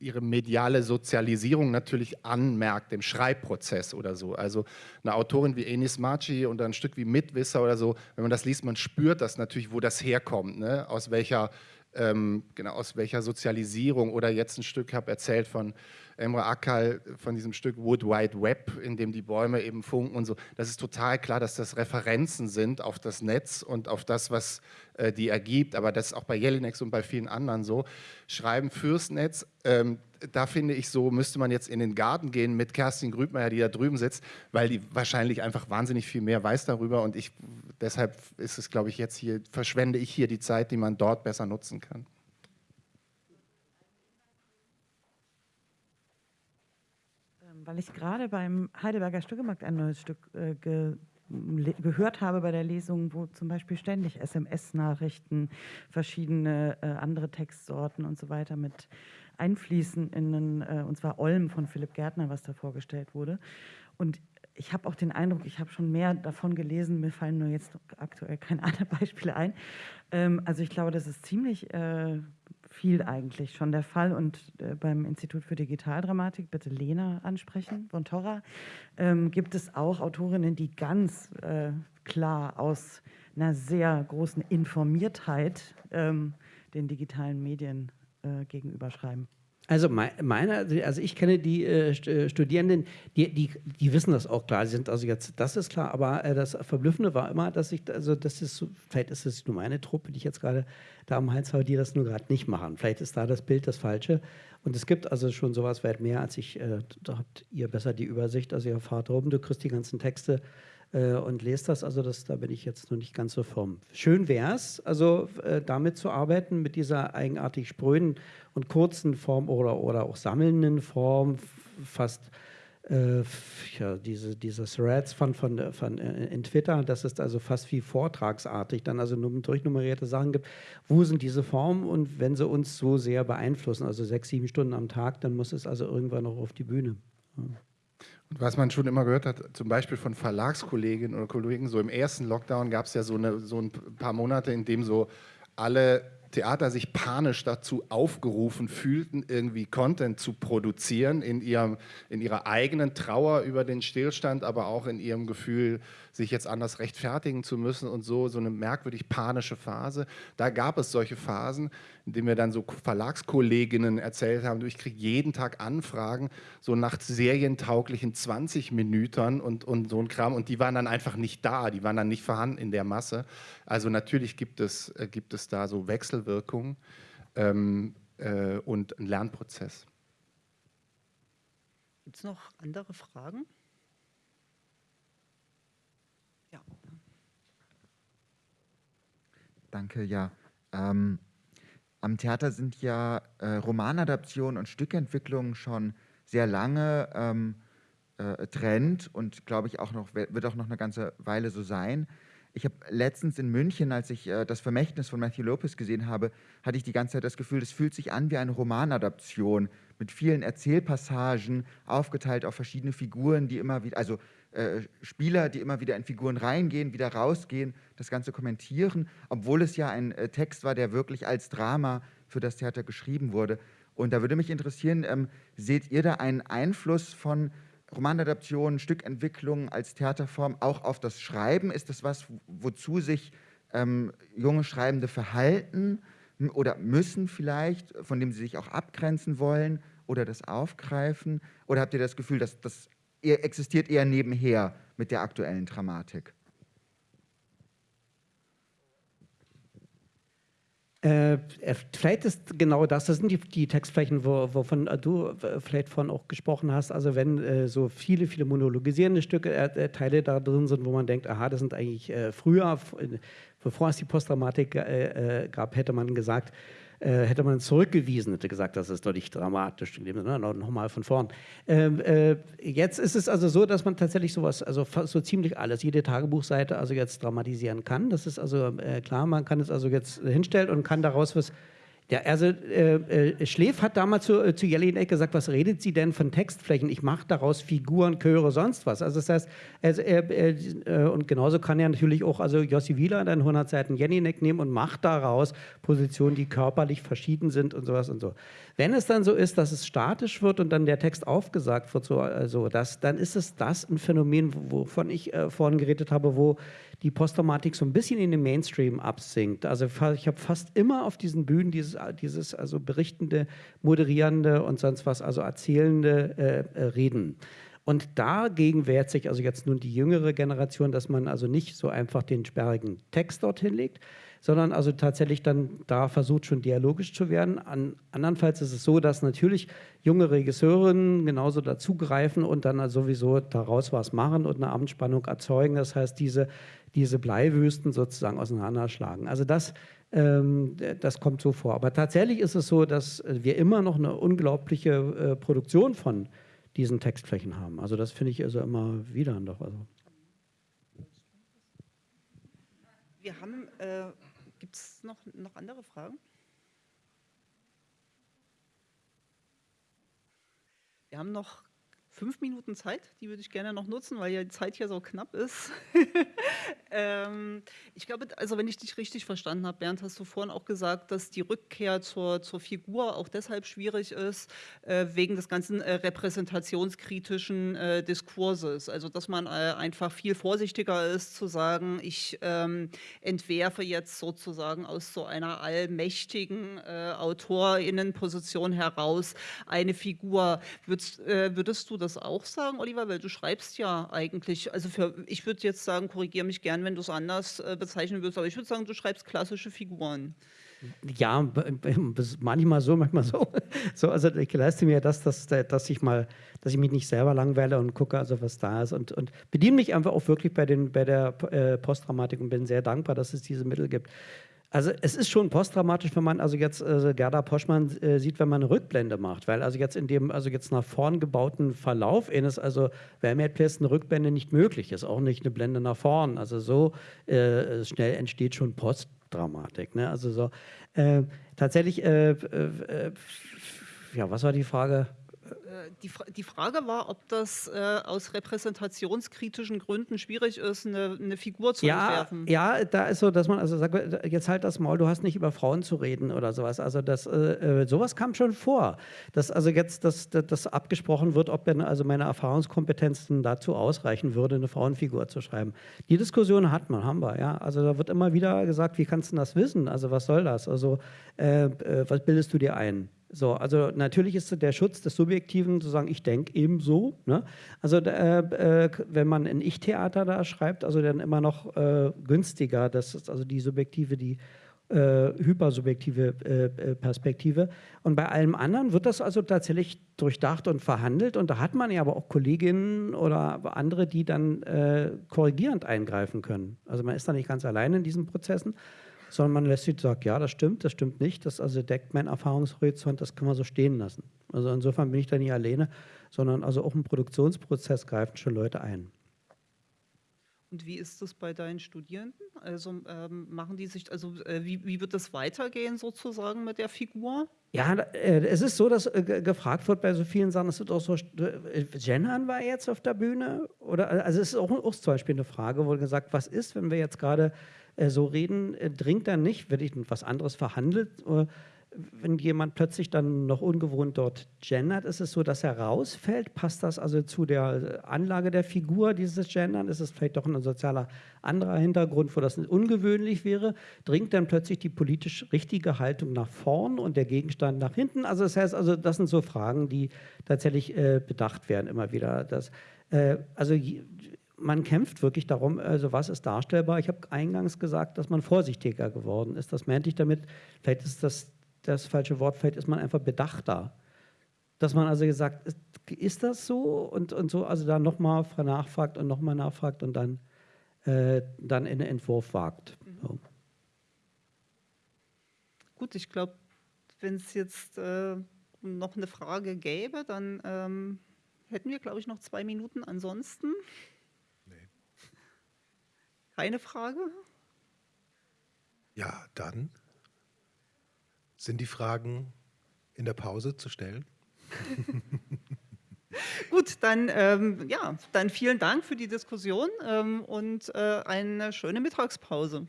ihre mediale Sozialisierung natürlich anmerkt im Schreibprozess oder so. Also eine Autorin wie Enis Maci und ein Stück wie Mitwisser oder so, wenn man das liest, man spürt das natürlich, wo das herkommt, ne? aus welcher ähm, genau aus welcher Sozialisierung oder jetzt ein Stück habe erzählt von Emre Akal von diesem Stück Wood Wide Web, in dem die Bäume eben funken und so. Das ist total klar, dass das Referenzen sind auf das Netz und auf das, was äh, die ergibt. Aber das ist auch bei Jelinek und bei vielen anderen so. Schreiben fürs Netz, ähm, da finde ich so, müsste man jetzt in den Garten gehen mit Kerstin Grübmeier, die da drüben sitzt, weil die wahrscheinlich einfach wahnsinnig viel mehr weiß darüber und ich, deshalb ist es, glaube ich, jetzt hier, verschwende ich hier die Zeit, die man dort besser nutzen kann. weil ich gerade beim Heidelberger Stückemarkt ein neues Stück äh, ge gehört habe bei der Lesung, wo zum Beispiel ständig SMS-Nachrichten, verschiedene äh, andere Textsorten und so weiter mit einfließen in einen, äh, und zwar Olm von Philipp Gärtner, was da vorgestellt wurde. Und ich habe auch den Eindruck, ich habe schon mehr davon gelesen, mir fallen nur jetzt aktuell keine anderen Beispiele ein. Ähm, also ich glaube, das ist ziemlich äh, viel eigentlich schon der Fall. Und äh, beim Institut für Digitaldramatik, bitte Lena ansprechen, von Torra, ähm, gibt es auch Autorinnen, die ganz äh, klar aus einer sehr großen Informiertheit ähm, den digitalen Medien äh, gegenüber schreiben. Also meine, also ich kenne die äh, äh, Studierenden, die, die, die wissen das auch klar. Sie sind also jetzt, das ist klar, aber äh, das Verblüffende war immer, dass ich, also das ist, vielleicht ist es nur meine Truppe, die ich jetzt gerade da am Hals habe, die das nur gerade nicht machen. Vielleicht ist da das Bild das Falsche. Und es gibt also schon sowas weit mehr als ich, äh, da habt ihr besser die Übersicht, also ihr fahrt oben, du kriegst die ganzen Texte äh, und lest das, also das, da bin ich jetzt noch nicht ganz so firm. Schön wäre es, also äh, damit zu arbeiten, mit dieser eigenartig spröden und kurzen Form oder, oder auch sammelnden Form, fast äh, ja, diese, diese Threads von, von, von äh, in Twitter, das ist also fast wie vortragsartig, dann also durchnummerierte Sachen gibt. Wo sind diese Formen und wenn sie uns so sehr beeinflussen, also sechs, sieben Stunden am Tag, dann muss es also irgendwann noch auf die Bühne. Ja. Was man schon immer gehört hat, zum Beispiel von Verlagskolleginnen oder Kollegen, so im ersten Lockdown gab es ja so, eine, so ein paar Monate, in dem so alle Theater sich panisch dazu aufgerufen fühlten, irgendwie Content zu produzieren in, ihrem, in ihrer eigenen Trauer über den Stillstand, aber auch in ihrem Gefühl, sich jetzt anders rechtfertigen zu müssen und so, so eine merkwürdig panische Phase. Da gab es solche Phasen, in denen wir dann so Verlagskolleginnen erzählt haben, ich kriege jeden Tag Anfragen, so nach serientauglichen 20 Minütern und, und so ein Kram und die waren dann einfach nicht da, die waren dann nicht vorhanden in der Masse. Also natürlich gibt es, äh, gibt es da so Wechselwirkungen ähm, äh, und einen Lernprozess. Gibt es noch andere Fragen? Danke, ja. Ähm, am Theater sind ja äh, Romanadaptionen und Stückentwicklungen schon sehr lange ähm, äh, Trend und glaube ich auch noch, wird auch noch eine ganze Weile so sein. Ich habe letztens in München, als ich äh, das Vermächtnis von Matthew Lopez gesehen habe, hatte ich die ganze Zeit das Gefühl, es fühlt sich an wie eine Romanadaption mit vielen Erzählpassagen, aufgeteilt auf verschiedene Figuren, die immer wieder, also äh, Spieler, die immer wieder in Figuren reingehen, wieder rausgehen, das Ganze kommentieren, obwohl es ja ein äh, Text war, der wirklich als Drama für das Theater geschrieben wurde. Und da würde mich interessieren, ähm, seht ihr da einen Einfluss von Romanadaptionen, Stückentwicklungen als Theaterform auch auf das Schreiben? Ist das was, wozu sich ähm, junge Schreibende verhalten oder müssen vielleicht, von dem sie sich auch abgrenzen wollen oder das aufgreifen? Oder habt ihr das Gefühl, dass das existiert eher nebenher mit der aktuellen Dramatik. Äh, äh, vielleicht ist genau das, das sind die, die Textflächen, wo, wovon du äh, vielleicht von auch gesprochen hast. Also wenn äh, so viele, viele monologisierende Stücke, äh, Teile da drin sind, wo man denkt, aha, das sind eigentlich früher, bevor es die Postdramatik gab, hätte man gesagt, äh, hätte man zurückgewiesen, hätte gesagt, das ist doch nicht dramatisch. Ne? Nochmal von vorn. Ähm, äh, jetzt ist es also so, dass man tatsächlich sowas, also so ziemlich alles, jede Tagebuchseite also jetzt dramatisieren kann. Das ist also äh, klar, man kann es also jetzt hinstellen und kann daraus was ja, also äh, äh, Schläf hat damals zu, äh, zu Jelinek gesagt, was redet sie denn von Textflächen? Ich mache daraus Figuren, Chöre, sonst was. Also das heißt, also, äh, und genauso kann er natürlich auch also Jossi Wieler dann 100 Seiten Jelinek nehmen und macht daraus Positionen, die körperlich verschieden sind und sowas und so. Wenn es dann so ist, dass es statisch wird und dann der Text aufgesagt wird, so, also das, dann ist es das ein Phänomen, wovon ich äh, vorhin geredet habe, wo die Posttraumatik so ein bisschen in den Mainstream absinkt. Also ich habe fast immer auf diesen Bühnen dieses, dieses also berichtende, moderierende und sonst was, also erzählende äh, äh, Reden. Und dagegen wehrt sich also jetzt nun die jüngere Generation, dass man also nicht so einfach den sperrigen Text dorthin legt, sondern also tatsächlich dann da versucht, schon dialogisch zu werden. An, andernfalls ist es so, dass natürlich junge Regisseurinnen genauso dazugreifen und dann also sowieso daraus was machen und eine Abendspannung erzeugen. Das heißt, diese diese Bleiwüsten sozusagen auseinanderschlagen. Also das, das kommt so vor. Aber tatsächlich ist es so, dass wir immer noch eine unglaubliche äh, Produktion von diesen Textflächen haben. Also das finde ich also immer wieder doch. Also. Wir haben, äh, gibt es noch, noch andere Fragen? Wir haben noch fünf Minuten Zeit, die würde ich gerne noch nutzen, weil ja die Zeit hier so knapp ist. Ähm, ich glaube, also wenn ich dich richtig verstanden habe, Bernd, hast du vorhin auch gesagt, dass die Rückkehr zur, zur Figur auch deshalb schwierig ist, äh, wegen des ganzen äh, repräsentationskritischen äh, Diskurses. Also dass man äh, einfach viel vorsichtiger ist zu sagen, ich ähm, entwerfe jetzt sozusagen aus so einer allmächtigen äh, Autorinnenposition heraus eine Figur. Würdest, äh, würdest du das auch sagen, Oliver? Weil du schreibst ja eigentlich, also für, ich würde jetzt sagen, korrigiere mich gern, wenn du es anders äh, bezeichnen würdest, aber ich würde sagen, du schreibst klassische Figuren. Ja, manchmal so, manchmal so. so also ich leiste mir das, dass, dass ich mal, dass ich mich nicht selber langweile und gucke, also was da ist und, und bediene mich einfach auch wirklich bei, den, bei der äh, Postdramatik und bin sehr dankbar, dass es diese Mittel gibt. Also es ist schon postdramatisch, wenn man also jetzt äh, Gerda Poschmann äh, sieht, wenn man eine Rückblende macht, weil also jetzt in dem also jetzt nach vorn gebauten Verlauf ist also Vermehrtplätze eine Rückblende nicht möglich ist, auch nicht eine Blende nach vorn. Also so äh, schnell entsteht schon Postdramatik. Ne? Also so äh, tatsächlich, äh, äh, ja, was war die Frage? Äh, die, die, Frage war, ob das äh, aus repräsentationskritischen Gründen schwierig ist, eine, eine Figur zu ja, entwerfen. Ja, da ist so, dass man also sagt, jetzt halt das Maul, du hast nicht über Frauen zu reden oder sowas. Also das, äh, äh sowas kam schon vor, dass also jetzt das, das, das abgesprochen wird, ob denn also meine Erfahrungskompetenzen dazu ausreichen würde, eine Frauenfigur zu schreiben. Die Diskussion hat man, haben wir, ja. Also da wird immer wieder gesagt, wie kannst du das wissen? Also was soll das? Also äh, äh was bildest du dir ein? So, also natürlich ist der Schutz des Subjektiven zu sagen, ich denke ebenso. Ne? Also äh, äh, wenn man ein Ich-Theater da schreibt, also dann immer noch äh, günstiger. Das ist also die subjektive, die äh, hypersubjektive äh, äh, Perspektive. Und bei allem anderen wird das also tatsächlich durchdacht und verhandelt. Und da hat man ja aber auch Kolleginnen oder andere, die dann korrigierend eingreifen können. Also man ist da nicht ganz allein in diesen Prozessen sondern man lässt sich sagen, ja, das stimmt, das stimmt nicht, das also deckt meinen Erfahrungshorizont, das kann man so stehen lassen. Also insofern bin ich da nicht alleine, sondern also auch im Produktionsprozess greifen schon Leute ein. Und wie ist das bei deinen Studierenden? Also ähm, machen die sich, also äh, wie, wie wird das weitergehen sozusagen mit der Figur? Ja, äh, es ist so, dass äh, gefragt wird bei so vielen Sachen, es wird auch so, äh, gendern war jetzt auf der Bühne? Oder, also es ist auch, auch zum Beispiel eine Frage, wo gesagt, was ist, wenn wir jetzt gerade so reden, dringt dann nicht, ich was anderes verhandelt. Äh, wenn jemand plötzlich dann noch ungewohnt dort gendert, ist es so, dass er rausfällt. Passt das also zu der Anlage der Figur, dieses Gendern? Ist es vielleicht doch ein sozialer anderer Hintergrund, wo das ungewöhnlich wäre? Dringt dann plötzlich die politisch richtige Haltung nach vorn und der Gegenstand nach hinten? Also das heißt, also das sind so Fragen, die tatsächlich äh, bedacht werden immer wieder. Das, äh, also man kämpft wirklich darum, also was ist darstellbar. Ich habe eingangs gesagt, dass man vorsichtiger geworden ist. Das meinte ich damit, vielleicht ist das das falsche Wort, vielleicht ist man einfach bedachter. Dass man also gesagt, ist, ist das so? Und, und so, also da nochmal nachfragt und nochmal nachfragt und dann, äh, dann in den Entwurf wagt. So. Gut, ich glaube, wenn es jetzt äh, noch eine Frage gäbe, dann ähm, hätten wir, glaube ich, noch zwei Minuten. Ansonsten. Keine Frage? Ja, dann sind die Fragen in der Pause zu stellen. Gut, dann, ähm, ja, dann vielen Dank für die Diskussion ähm, und äh, eine schöne Mittagspause.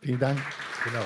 Vielen Dank. Genau.